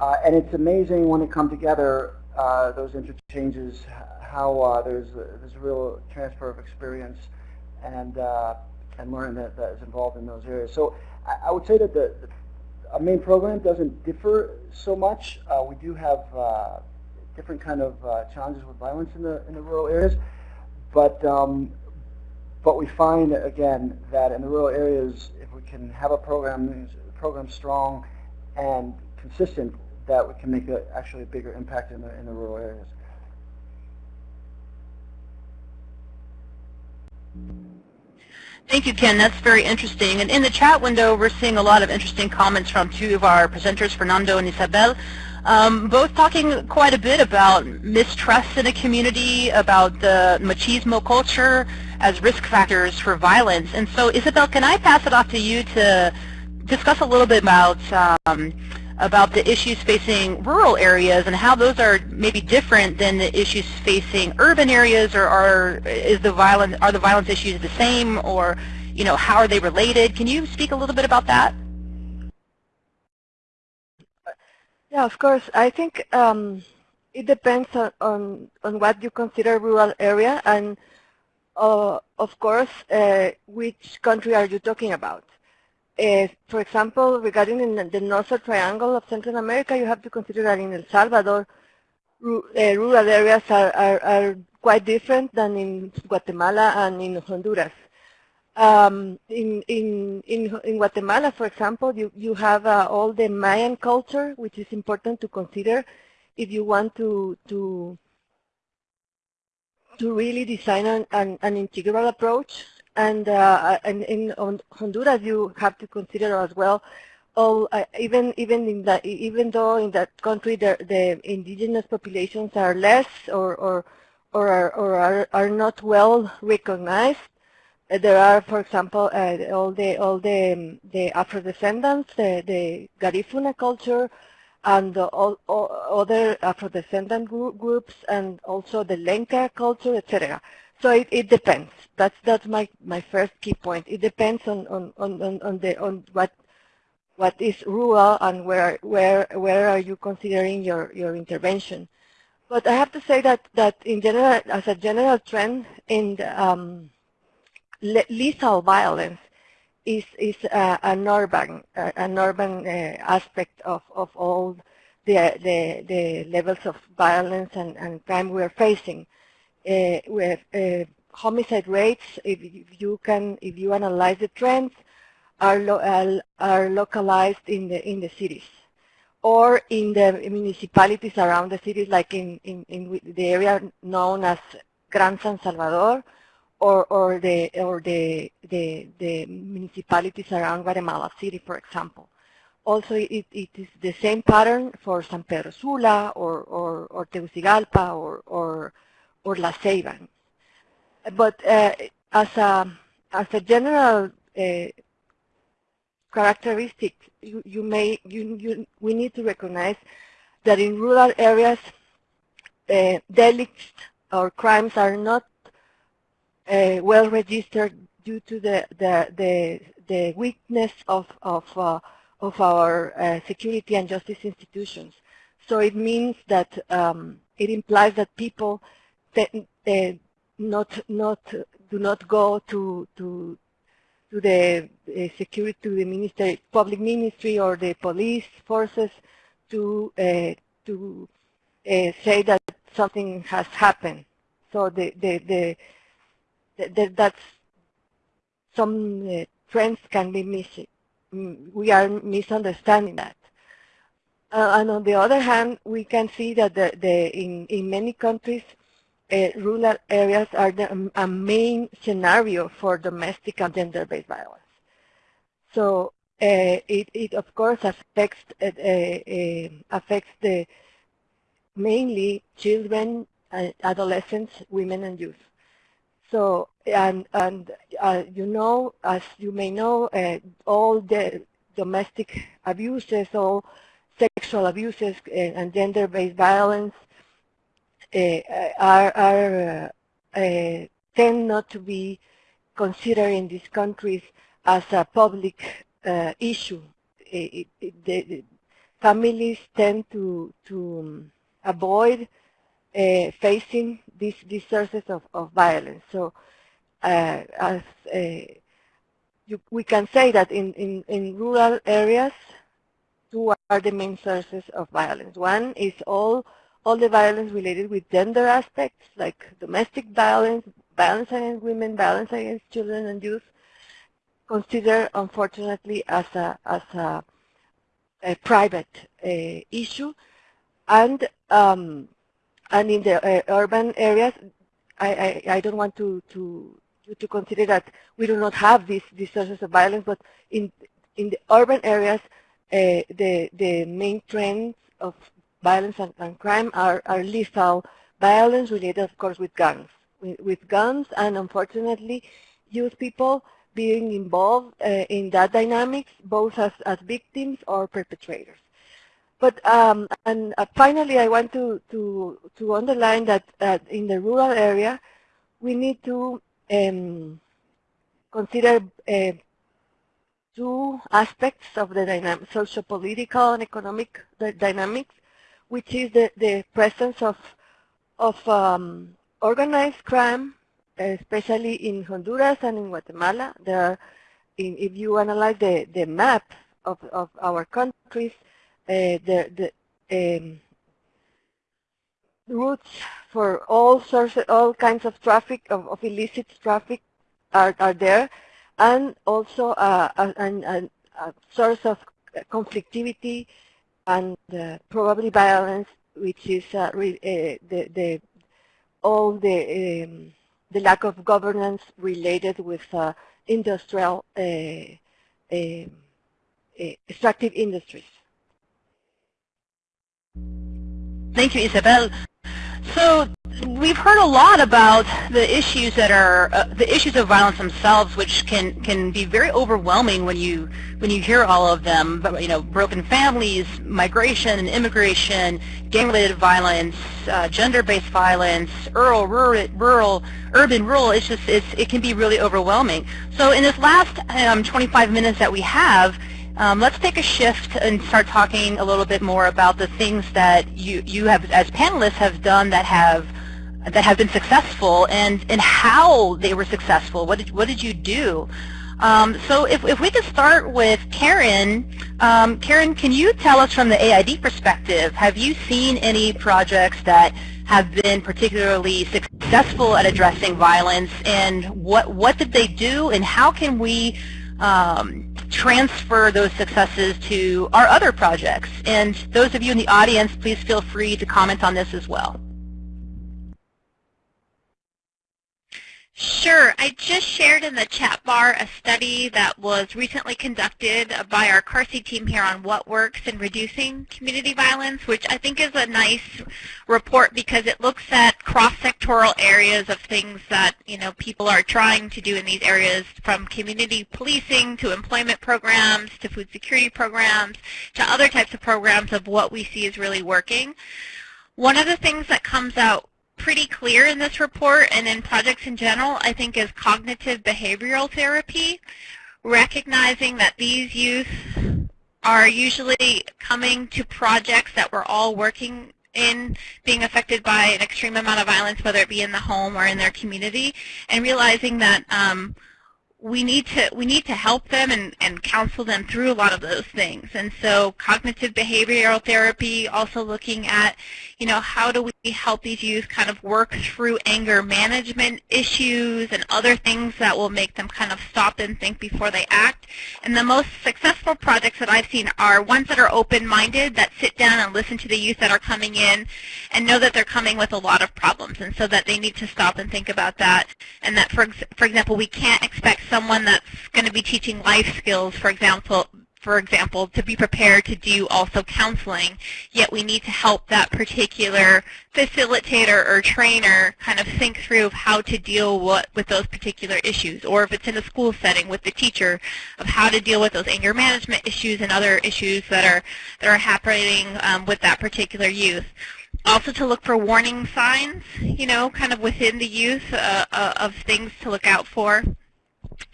[SPEAKER 3] uh, and it's amazing when they come together uh, those interchanges, how uh, there's there's a real transfer of experience and uh, and learning that, that is involved in those areas. So I, I would say that the, the main program doesn't differ so much. Uh, we do have different kind of challenges with violence in the in the rural areas, but um, but we find again that in the rural areas, if we can have a program program strong and consistent, that we can make a, actually a bigger impact in the, in the rural areas.
[SPEAKER 1] Thank you, Ken. That's very interesting. And in the chat window, we're seeing a lot of interesting comments from two of our presenters, Fernando and Isabel, um, both talking quite a bit about mistrust in a community, about the machismo culture as risk factors for violence. And so, Isabel, can I pass it off to you to discuss a little bit about um, about the issues facing rural areas and how those are maybe different than the issues facing urban areas? Or are is the violence are the violence issues the same? Or you know how are they related? Can you speak a little bit about that?
[SPEAKER 5] Yeah of course. I think um, it depends on, on, on what you consider rural area. And of course uh, which country are you talking about uh, for example, regarding the Northern Triangle of Central America, you have to consider that in El Salvador, uh, rural areas are, are, are, quite different than in Guatemala and in Honduras. Um, in, in, in, in, Guatemala, for example, you, you have uh, all the Mayan culture, which is important to consider if you want to, to, to really design an, an, an integral approach and, uh, and in Honduras, you have to consider as well all, uh, even even in that even though in that country the, the indigenous populations are less or or or are, or are, are not well recognized. Uh, there are, for example, uh, all the all the um, the Afro descendants, the, the Garifuna culture, and all, all, other Afro descendant groups, and also the Lenca culture, etc. So it, it depends. That's that's my my first key point. It depends on on on on the on what what is rural and where where where are you considering your your intervention. But I have to say that, that in general, as a general trend in the, um, lethal violence is, is uh, an urban, uh, an urban uh, aspect of, of all the, the, the levels of violence and, and crime we're facing. With homicide rates, if you can, if you analyze the trends, are, lo are localized in the in the cities or in the municipalities around the cities, like in, in, in the area known as Gran San Salvador, or, or the or the, the the municipalities around Guatemala City, for example. Also, it, it is the same pattern for San Pedro Sula or or, or Tegucigalpa or or or La Ceiba. But uh, as a as a general uh, characteristic, you, you may you, you we need to recognize that in rural areas, uh, delicts or crimes are not uh, well registered due to the the the, the weakness of of uh, of our uh, security and justice institutions. So it means that um, it implies that people uh, not not do not go to to to the security to the ministry public ministry or the police forces to uh, to uh, say that something has happened. So the the the, the that's some uh, trends can be missing. We are misunderstanding that. Uh, and on the other hand, we can see that the, the in in many countries uh, rural areas are the, um, a main scenario for domestic and gender-based violence. So uh, it, it of course affects uh, uh affects the mainly children, adolescents, women, and youth. So and and uh, you know, as you may know, uh, all the domestic abuses, all sexual abuses, and gender-based violence uh, are, are uh, uh, tend not to be considered in these countries as a public issue. It, it, the families tend to to um, avoid uh, facing these, these sources of, of violence. So uh, as uh, you, we can say that in, in, in rural areas, two are the main sources of violence. One is all all the violence related with gender aspects like domestic violence, violence against women, violence against children and youth, considered unfortunately as a, as a, a private uh, issue. And, um, and in the uh, urban areas, I, I, I, don't want to, to, to consider that we do not have these, these sources of violence, but in, in the urban areas, uh, the, the main trends of violence and, and crime are, are lethal violence related, of course, with guns. With, with guns and, unfortunately, youth people being involved uh, in that dynamics, both as, as victims or perpetrators. But um, and uh, finally, I want to to to underline that uh, in the rural area, we need to um, consider uh, two aspects of the dynamic, social-political and economic dynamics which is the, the presence of, of um, organized crime, especially in Honduras and in Guatemala. There are, in, if you analyze the, the map of, of our countries, the, the um, routes for all sources, all kinds of traffic, of, of illicit traffic are, are there, and also uh, a, a, a source of conflictivity and uh, probably violence, which is uh, re, uh, the, the, all the, um, the lack of governance related with uh, industrial um, extractive industries.
[SPEAKER 1] Thank you, Isabel. So we've heard a lot about the issues that are uh, the issues of violence themselves, which can can be very overwhelming when you when you hear all of them. But, you know, broken families, migration and immigration, gang-related violence, uh, gender-based violence, rural, rural, rural, urban, rural. It's just it's, it can be really overwhelming. So in this last um, 25 minutes that we have, Um, let's take a shift and start talking a little bit more about the things that you, you have, as panelists, have done that have that have been successful and, and how they were successful. What did, what did you do? Um, so if, if we could start with Karen, um, Karen, can you tell us from the AID perspective, have you seen any projects that have been particularly successful at addressing violence and what, what did they do and how can we um, transfer those successes to our other projects? And those of you in the audience, please feel free to comment on this as well.
[SPEAKER 2] Sure. I just shared in the chat bar a study that was recently conducted by our CARSI team here on what works in reducing community violence, which I think is a nice report because it looks at cross-sectoral areas of things that you know people are trying to do in these areas, from community policing to employment programs to food security programs to other types of programs of what we see is really working. One of the things that comes out pretty clear in this report and in projects in general, I think, is cognitive behavioral therapy, recognizing that these youth are usually coming to projects that we're all working in being affected by an extreme amount of violence, whether it be in the home or in their community, and realizing that um, we need to we need to help them and, and counsel them through a lot of those things. And so cognitive behavioral therapy, also looking at, you know, how do we help these youth kind of work through anger management issues and other things that will make them kind of stop and think before they act. And the most successful projects that I've seen are ones that are open-minded, that sit down and listen to the youth that are coming in and know that they're coming with a lot of problems and so that they need to stop and think about that. And that, for, for example, we can't expect someone that's going to be teaching life skills, for example, for example, to be prepared to do also counseling, yet we need to help that particular facilitator or trainer kind of think through how to deal what, with those particular issues, or if it's in a school setting with the teacher, of how to deal with those anger management issues and other issues that are, that are happening um, with that particular youth also to look for warning signs, you know, kind of within the youth uh, uh, of things to look out for.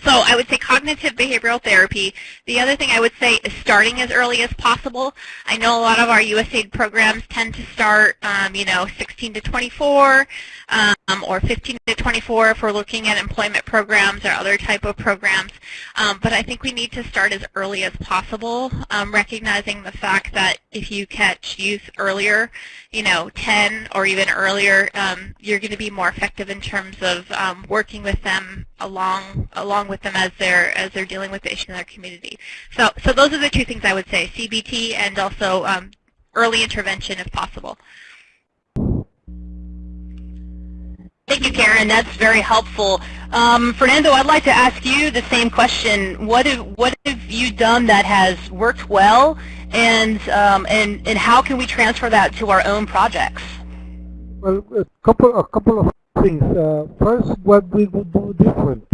[SPEAKER 2] So I would say cognitive behavioral therapy. The other thing I would say is starting as early as possible. I know a lot of our USAID programs tend to start, um, you know, 16 to 24 um, or 15 to 24 if we're looking at employment programs or other type of programs. Um, but I think we need to start as early as possible, um, recognizing the fact that if you catch youth earlier, you know, 10 or even earlier, um, you're going to be more effective in terms of um, working with them along along with them as they're as they're dealing with the issue in their community. So so those are the two things I would say: CBT and also um, early intervention if possible.
[SPEAKER 1] Thank you, Karen. That's very helpful. Um, Fernando, I'd like to ask you the same question. What have, what have you done that has worked well, and, um, and, and how can we transfer that to our own projects?
[SPEAKER 4] Well, a couple, a couple of things. Uh, first, what we would do different.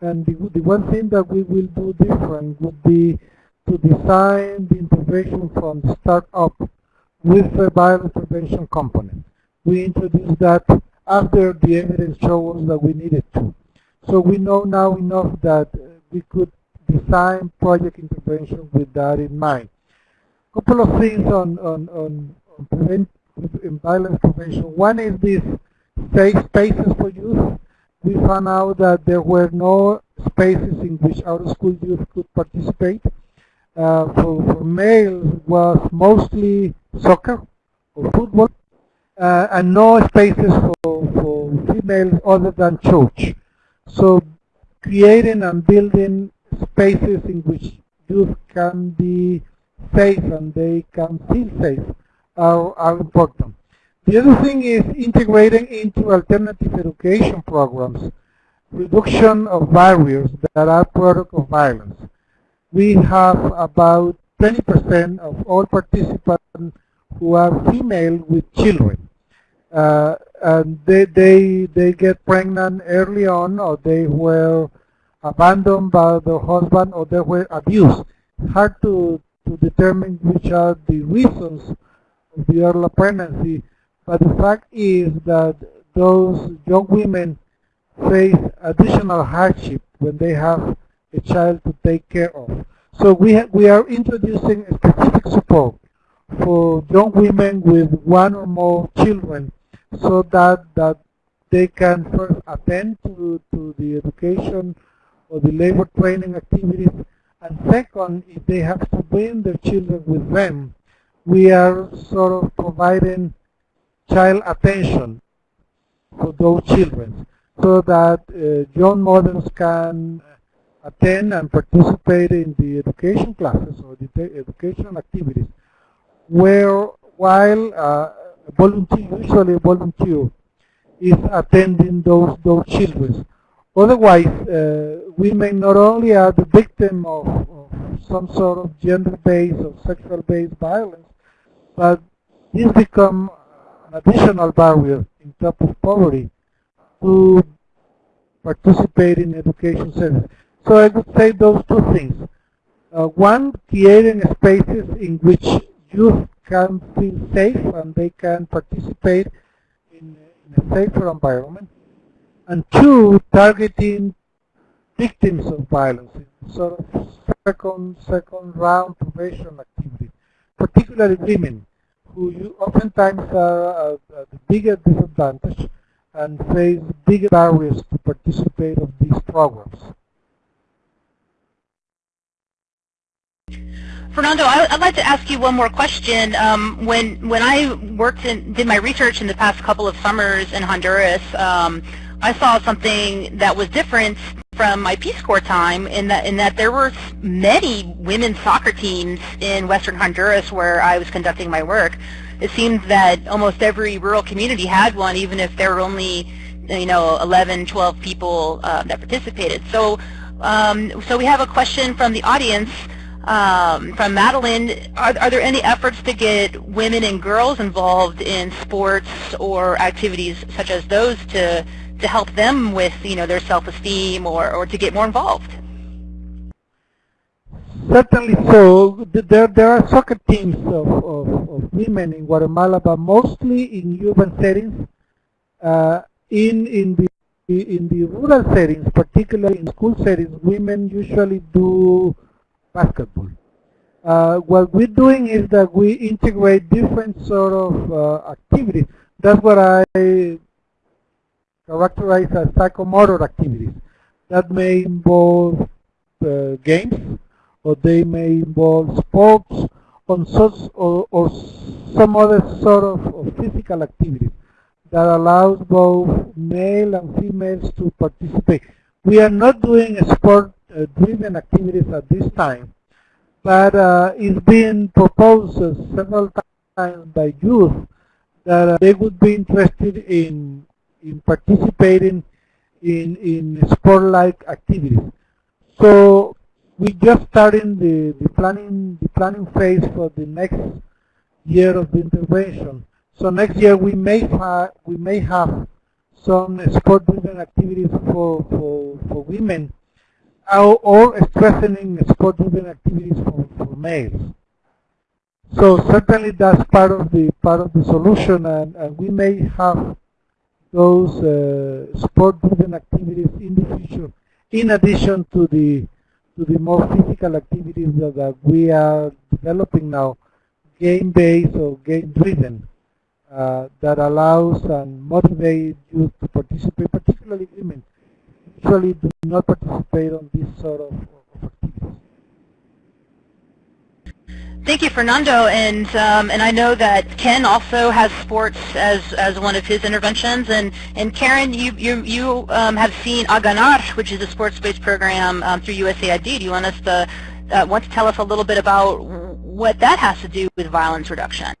[SPEAKER 4] And the, the one thing that we will do different would be to design the intervention from start up with a violence prevention component. We introduced that after the evidence showed us that we needed to. So we know now enough that we could design project intervention with that in mind. A couple of things on, on, on, on prevent, violence prevention. One is this safe spaces for youth. We found out that there were no spaces in which out-of-school youth could participate. Uh, for, for males was mostly soccer or football uh, and no spaces for, for females other than church. So creating and building spaces in which youth can be safe and they can feel safe are, are important. The other thing is integrating into alternative education programs reduction of barriers that are product of violence. We have about 20% of all participants who are female with children. Uh, and they, they, they get pregnant early on or they were abandoned by the husband or they were abused. Hard to, to determine which are the reasons of the early pregnancy, but the fact is that those young women face additional hardship when they have a child to take care of. So we, we are introducing specific support for young women with one or more children so that, that they can first attend to, to the education or the labor training activities. And second, if they have to bring their children with them, we are sort of providing child attention for those children so that uh, young mothers can attend and participate in the education classes or the education activities where while uh, a volunteer, usually a volunteer, is attending those, those children. Otherwise, uh, women not only are the victim of, of some sort of gender-based or sexual-based violence, but this become an additional barrier in top of poverty to participate in education service. So I would say those two things. Uh, one, creating spaces in which youth can feel safe and they can participate in, in a safer environment. And two, targeting victims of violence, sort of second, second round prevention activity, particularly women who oftentimes are at the bigger disadvantage and face bigger barriers to participate of these programs.
[SPEAKER 1] Fernando, I, would like to ask you one more question. Um, when when I worked and did my research in the past couple of summers in Honduras, um, I saw something that was different from my Peace Corps time in that in that there were many women's soccer teams in Western Honduras where I was conducting my work. It seemed that almost every rural community had one, even if there were only you know 11, 12 people uh, that participated. So um, so we have a question from the audience. Um, from Madeline, are, are there any efforts to get women and girls involved in sports or activities such as those to to help them with you know their self-esteem or, or to get more involved?
[SPEAKER 4] Certainly so. There, there are soccer teams of, of, of women in Guatemala, but mostly in urban settings. Uh, in, in, the, in the rural settings, particularly in school settings, women usually do basketball. Uh, what we're doing is that we integrate different sort of uh, activities. That's what I characterize as psychomotor activities. That may involve uh, games, or they may involve sports, or, or some other sort of, of physical activities that allows both male and females to participate. We are not doing a sport-driven uh, activities at this time, but uh, it's been proposed several times by youth that uh, they would be interested in in participating in in sport-like activities. So we just starting the, the planning the planning phase for the next year of the intervention. So next year we may have we may have some sport-driven activities for, for, for women or strengthening sport-driven activities for, for males. So certainly that's part of the part of the solution and, and we may have those uh, sport-driven activities in the future, in addition to the to the more physical activities that, that we are developing now, game-based or game-driven, uh, that allows and motivates youth to participate, particularly women, usually do not participate on this sort of, of activities.
[SPEAKER 1] Thank you, Fernando. And um, and I know that Ken also has sports as as one of his interventions. And and Karen, you you you um, have seen A Ganar, which is a sports-based program um, through USAID. Do you want us to uh, want to tell us a little bit about what that has to do with violence reduction?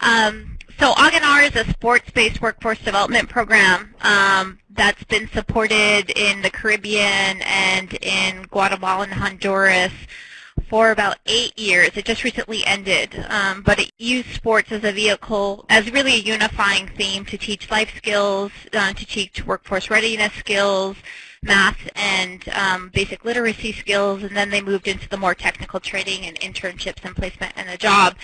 [SPEAKER 2] Um, so A Ganar is a sports-based workforce development program um, that's been supported in the Caribbean and in Guatemala and Honduras for about eight years. It just recently ended, um, but it used sports as a vehicle, as really a unifying theme to teach life skills, uh, to teach workforce readiness skills, math and um, basic literacy skills, and then they moved into the more technical training and internships and placement and a job.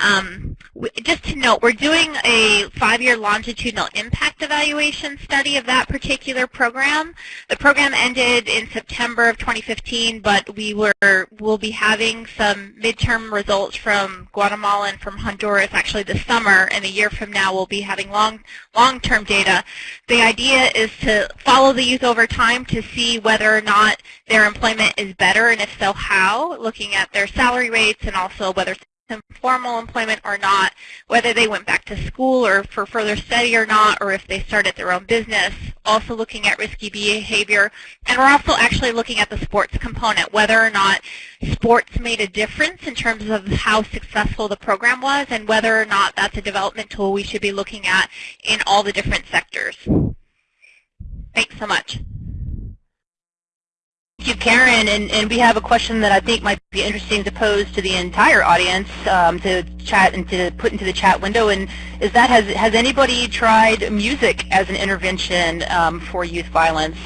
[SPEAKER 2] Um, just to note, we're doing a five-year longitudinal impact evaluation study of that particular program. The program ended in September of 2015, but we were will be having some midterm results from Guatemala and from Honduras actually this summer, and a year from now we'll be having long long-term data. The idea is to follow the youth over time to see whether or not their employment is better, and if so, how, looking at their salary rates and also whether it's informal employment or not, whether they went back to school or for further study or not, or if they started their own business, also looking at risky behavior. And we're also actually looking at the sports component, whether or not sports made a difference in terms of how successful the program was and whether or not that's a development tool we should be looking at in all the different sectors. Thanks so much.
[SPEAKER 1] Thank you, Karen. And, and we have a question that I think might be interesting to pose to the entire audience um, to chat and to put into the chat window. And is that has has anybody tried music as an intervention um, for youth violence?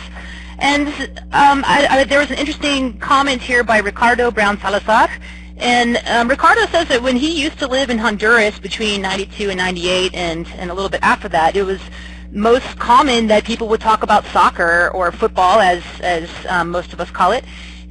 [SPEAKER 1] And um, I, I, there was an interesting comment here by Ricardo Brown Salazar. And um, Ricardo says that when he used to live in Honduras between 92 and 98 and, and a little bit after that, it was most common that people would talk about soccer or football, as, as um, most of us call it.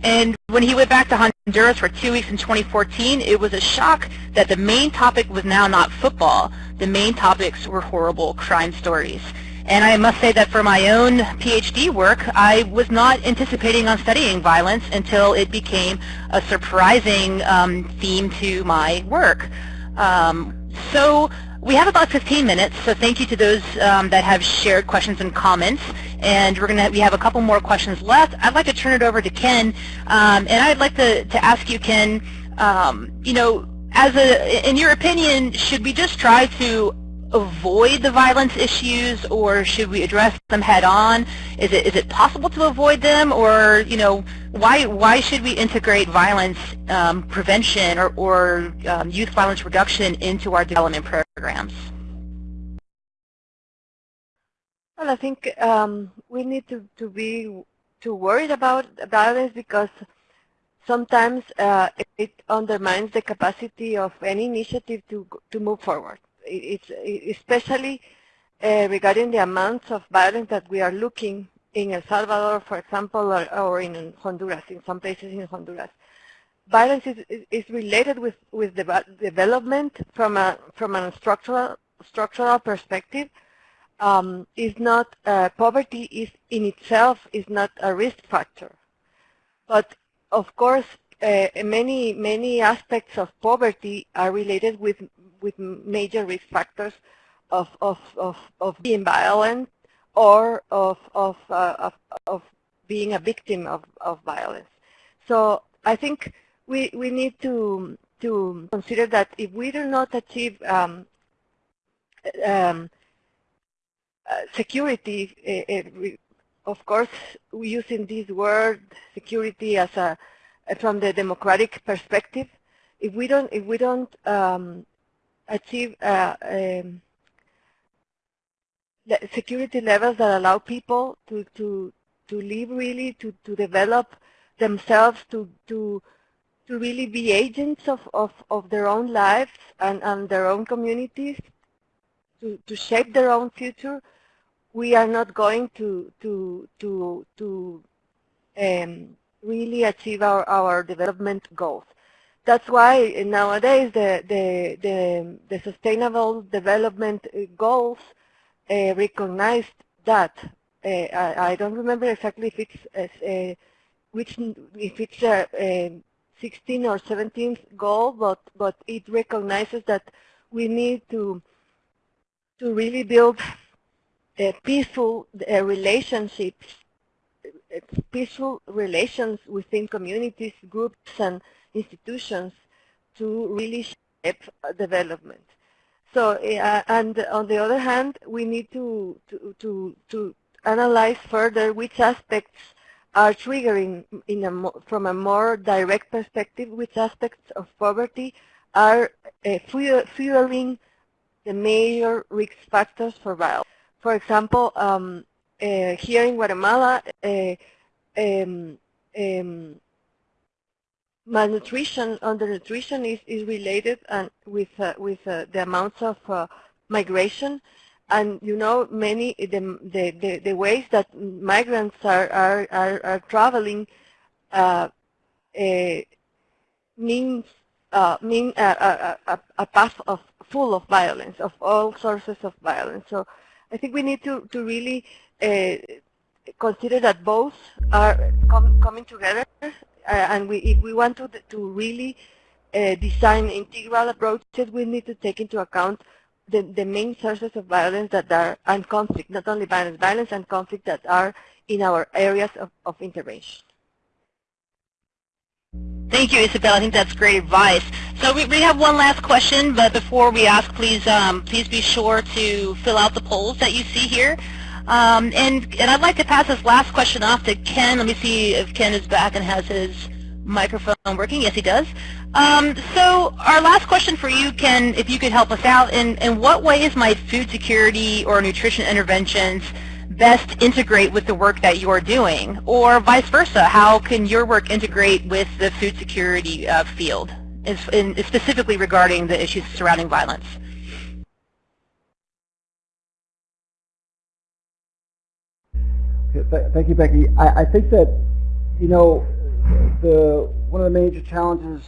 [SPEAKER 1] And when he went back to Honduras for two weeks in 2014, it was a shock that the main topic was now not football. The main topics were horrible crime stories. And I must say that for my own PhD work, I was not anticipating on studying violence until it became a surprising um, theme to my work. Um, so we have about 15 minutes, so thank you to those um, that have shared questions and comments. And we're gonna we have a couple more questions left. I'd like to turn it over to Ken, um, and I'd like to, to ask you, Ken, um, you know, as a in your opinion, should we just try to avoid the violence issues or should we address them head on? Is it is it possible to avoid them or you know why why should we integrate violence um, prevention or, or um, youth violence reduction into our development programs?
[SPEAKER 5] Well, I think um, we need to, to be too worried about violence because sometimes uh, it undermines the capacity of any initiative to to move forward it's especially uh, regarding the amounts of violence that we are looking in El Salvador, for example, or, or in Honduras, in some places in Honduras. Violence is, is related with, with the development from a, from structural, structural perspective. Um, is not, uh, poverty is in itself is not a risk factor. But of course, uh, many, many aspects of poverty are related with with major risk factors of, of, of, of being violent or of, of, uh, of, of being a victim of, of violence. So I think we, we need to, to consider that if we do not achieve um, um, uh, security, uh, of course, we using this word security as a from the democratic perspective, if we don't if we don't um, achieve uh, um, security levels that allow people to, to, to live really, to, to develop themselves, to, to, to really be agents of, of, of their own lives and, and their own communities, to, to shape their own future, we are not going to, to, to, to um, really achieve our, our development goals that's why nowadays the, the, the, the Sustainable Development Goals uh, recognized that. Uh, I, I, don't remember exactly if it's uh, which if it's a, 16 or 17th goal, but but it recognizes that we need to to really build peaceful relationships, peaceful relations within communities, groups, and institutions to really shape development. So, uh, and on the other hand, we need to, to, to, to analyze further which aspects are triggering in a from a more direct perspective, which aspects of poverty are uh, fueling the major risk factors for violence. For example, um, uh, here in Guatemala, uh, um, um, malnutrition, undernutrition is, is related and with uh, with uh, the amounts of uh, migration, and you know many the, the the, ways that migrants are are are, are traveling uh, uh, means uh, mean a, a, a path of full of violence, of all sources of violence. So I think we need to to really consider that both are com coming together and we, if we want to, to really uh, design integral approaches, we need to take into account the, the main sources of violence that are, and conflict, not only violence, violence and conflict that are in our areas of, of intervention.
[SPEAKER 1] Thank you, Isabel. I think that's great advice. So we, we have one last question, but before we ask, please um, please be sure to fill out the polls that you see here. Um, and, and I'd like to pass this last question off to Ken. Let me see if Ken is back and has his microphone working. Yes, he does. Um, so our last question for you, Ken, if you could help us out, in, in what ways might food security or nutrition interventions best integrate with the work that you're doing? Or vice versa, how can your work integrate with the food security uh, field, in, specifically regarding the issues surrounding violence?
[SPEAKER 3] Thank you, Becky. I, I think that, you know, the one of the major challenges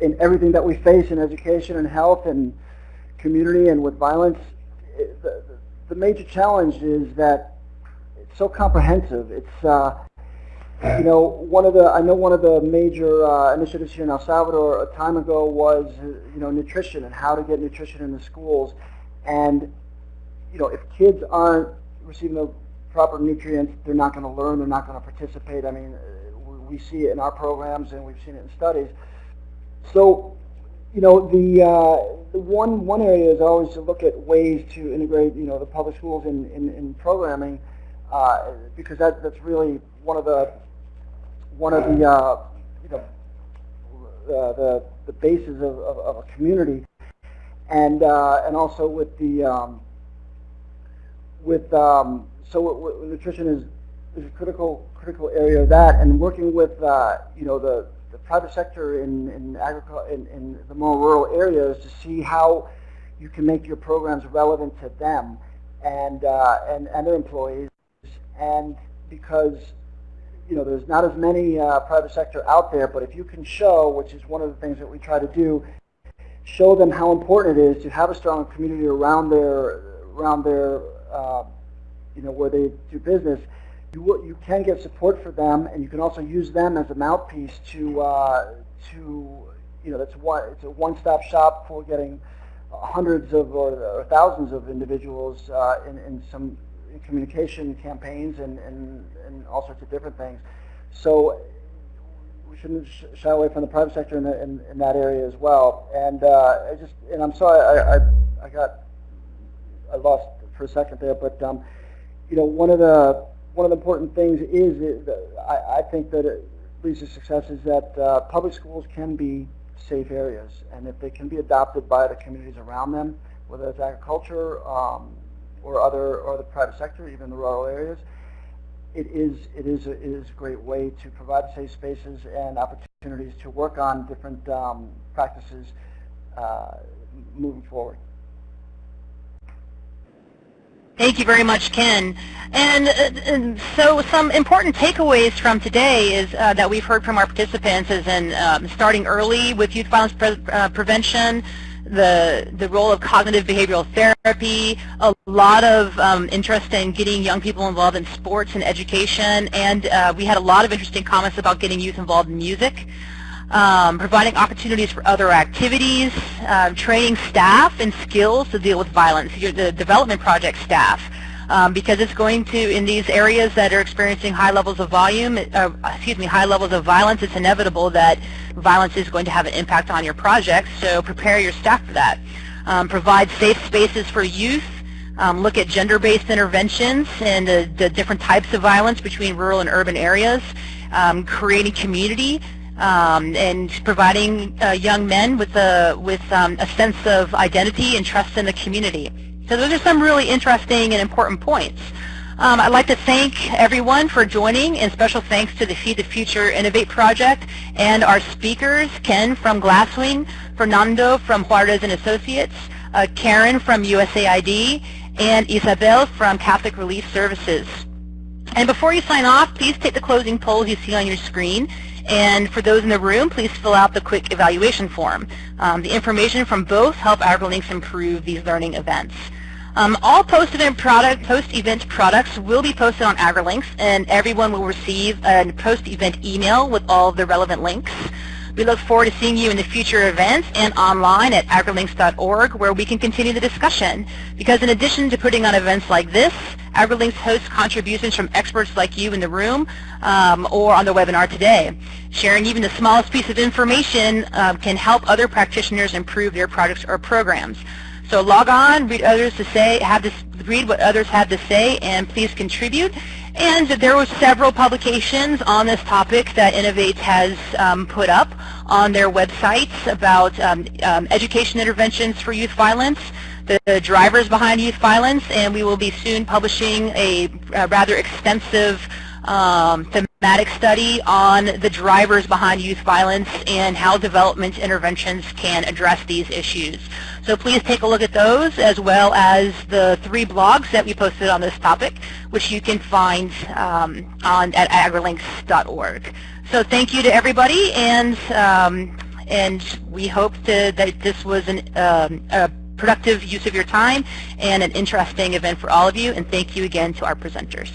[SPEAKER 3] in everything that we face in education and health and community and with violence, the, the major challenge is that it's so comprehensive. It's, uh, you know, one of the, I know one of the major uh, initiatives here in El Salvador a time ago was, you know, nutrition and how to get nutrition in the schools. And, you know, if kids aren't receiving the proper nutrients, they're not going to learn, they're not going to participate. I mean, we see it in our programs and we've seen it in studies. So, you know, the, uh, the one, one area is always to look at ways to integrate, you know, the public schools in, in, in programming uh, because that, that's really one of the, one of the, uh, you know, the, the bases of, of, of, a community. And, uh, and also with the, um, with um, so nutrition is, is a critical critical area of that, and working with uh, you know the, the private sector in in, in in the more rural areas to see how you can make your programs relevant to them and uh, and and their employees, and because you know there's not as many uh, private sector out there, but if you can show, which is one of the things that we try to do, show them how important it is to have a strong community around their around their uh, you know, where they do business, you, you can get support for them, and you can also use them as a mouthpiece to, uh, to you know, that's one, it's a one-stop shop for getting hundreds of or, or thousands of individuals uh, in, in some communication campaigns and, and, and all sorts of different things. So we shouldn't shy away from the private sector in, the, in, in that area as well. And uh, I just, and I'm sorry, I, I, I got, I lost for a second there, but um, you know, one of the one of the important things is, is I, I, think that it leads to success is that uh, public schools can be safe areas, and if they can be adopted by the communities around them, whether it's agriculture um, or other or the private sector, even the rural areas, it is it is a, it is a great way to provide safe spaces and opportunities to work on different um, practices uh, moving forward.
[SPEAKER 1] Thank you very much, Ken. And, uh, and, so some important takeaways from today is uh, that we've heard from our participants is in um, starting early with youth violence pre uh, prevention, the, the role of cognitive behavioral therapy, a lot of um, interest in getting young people involved in sports and education, and uh, we had a lot of interesting comments about getting youth involved in music um, providing opportunities for other activities, uh, training staff and skills to deal with violence, the development project staff. Um, because it's going to, in these areas that are experiencing high levels of volume, uh, excuse me, high levels of violence, it's inevitable that violence is going to have an impact on your projects, so prepare your staff for that. Um, provide safe spaces for youth, um, look at gender-based interventions and the, the, different types of violence between rural and urban areas, um, creating community um, and providing uh, young men with a with um, a sense of identity and trust in the community. So those are some really interesting and important points. Um, I'd like to thank everyone for joining and special thanks to the Feed the Future Innovate project and our speakers, Ken from Glasswing, Fernando from Juarez and Associates, uh, Karen from USAID, and Isabel from Catholic Relief Services. And before you sign off, please take the closing polls you see on your screen. And for those in the room, please fill out the quick evaluation form. Um, the information from both help AgriLinks improve these learning events. Um, all post-event product, post-event products will be posted on AgriLinks, and everyone will receive a post-event email with all the relevant links. We look forward to seeing you in the future events and online at agrilinks.org where we can continue the discussion. Because in addition to putting on events like this, AgriLinks hosts contributions from experts like you in the room um, or on the webinar today. Sharing even the smallest piece of information um, can help other practitioners improve their products or programs. So log on, read others to say, have this, read what others have to say, and please contribute. And there were several publications on this topic that Innovate has um, put up on their websites about um, um, education interventions for youth violence, the, the, drivers behind youth violence, and we will be soon publishing a, a rather extensive um, thematic study on the drivers behind youth violence and how development interventions can address these issues. So please take a look at those as well as the three blogs that we posted on this topic, which you can find um, on at agrilinks.org. So thank you to everybody, and um, and we hope to, that this was an, um, a productive use of your time and an interesting event for all of you. And thank you again to our presenters.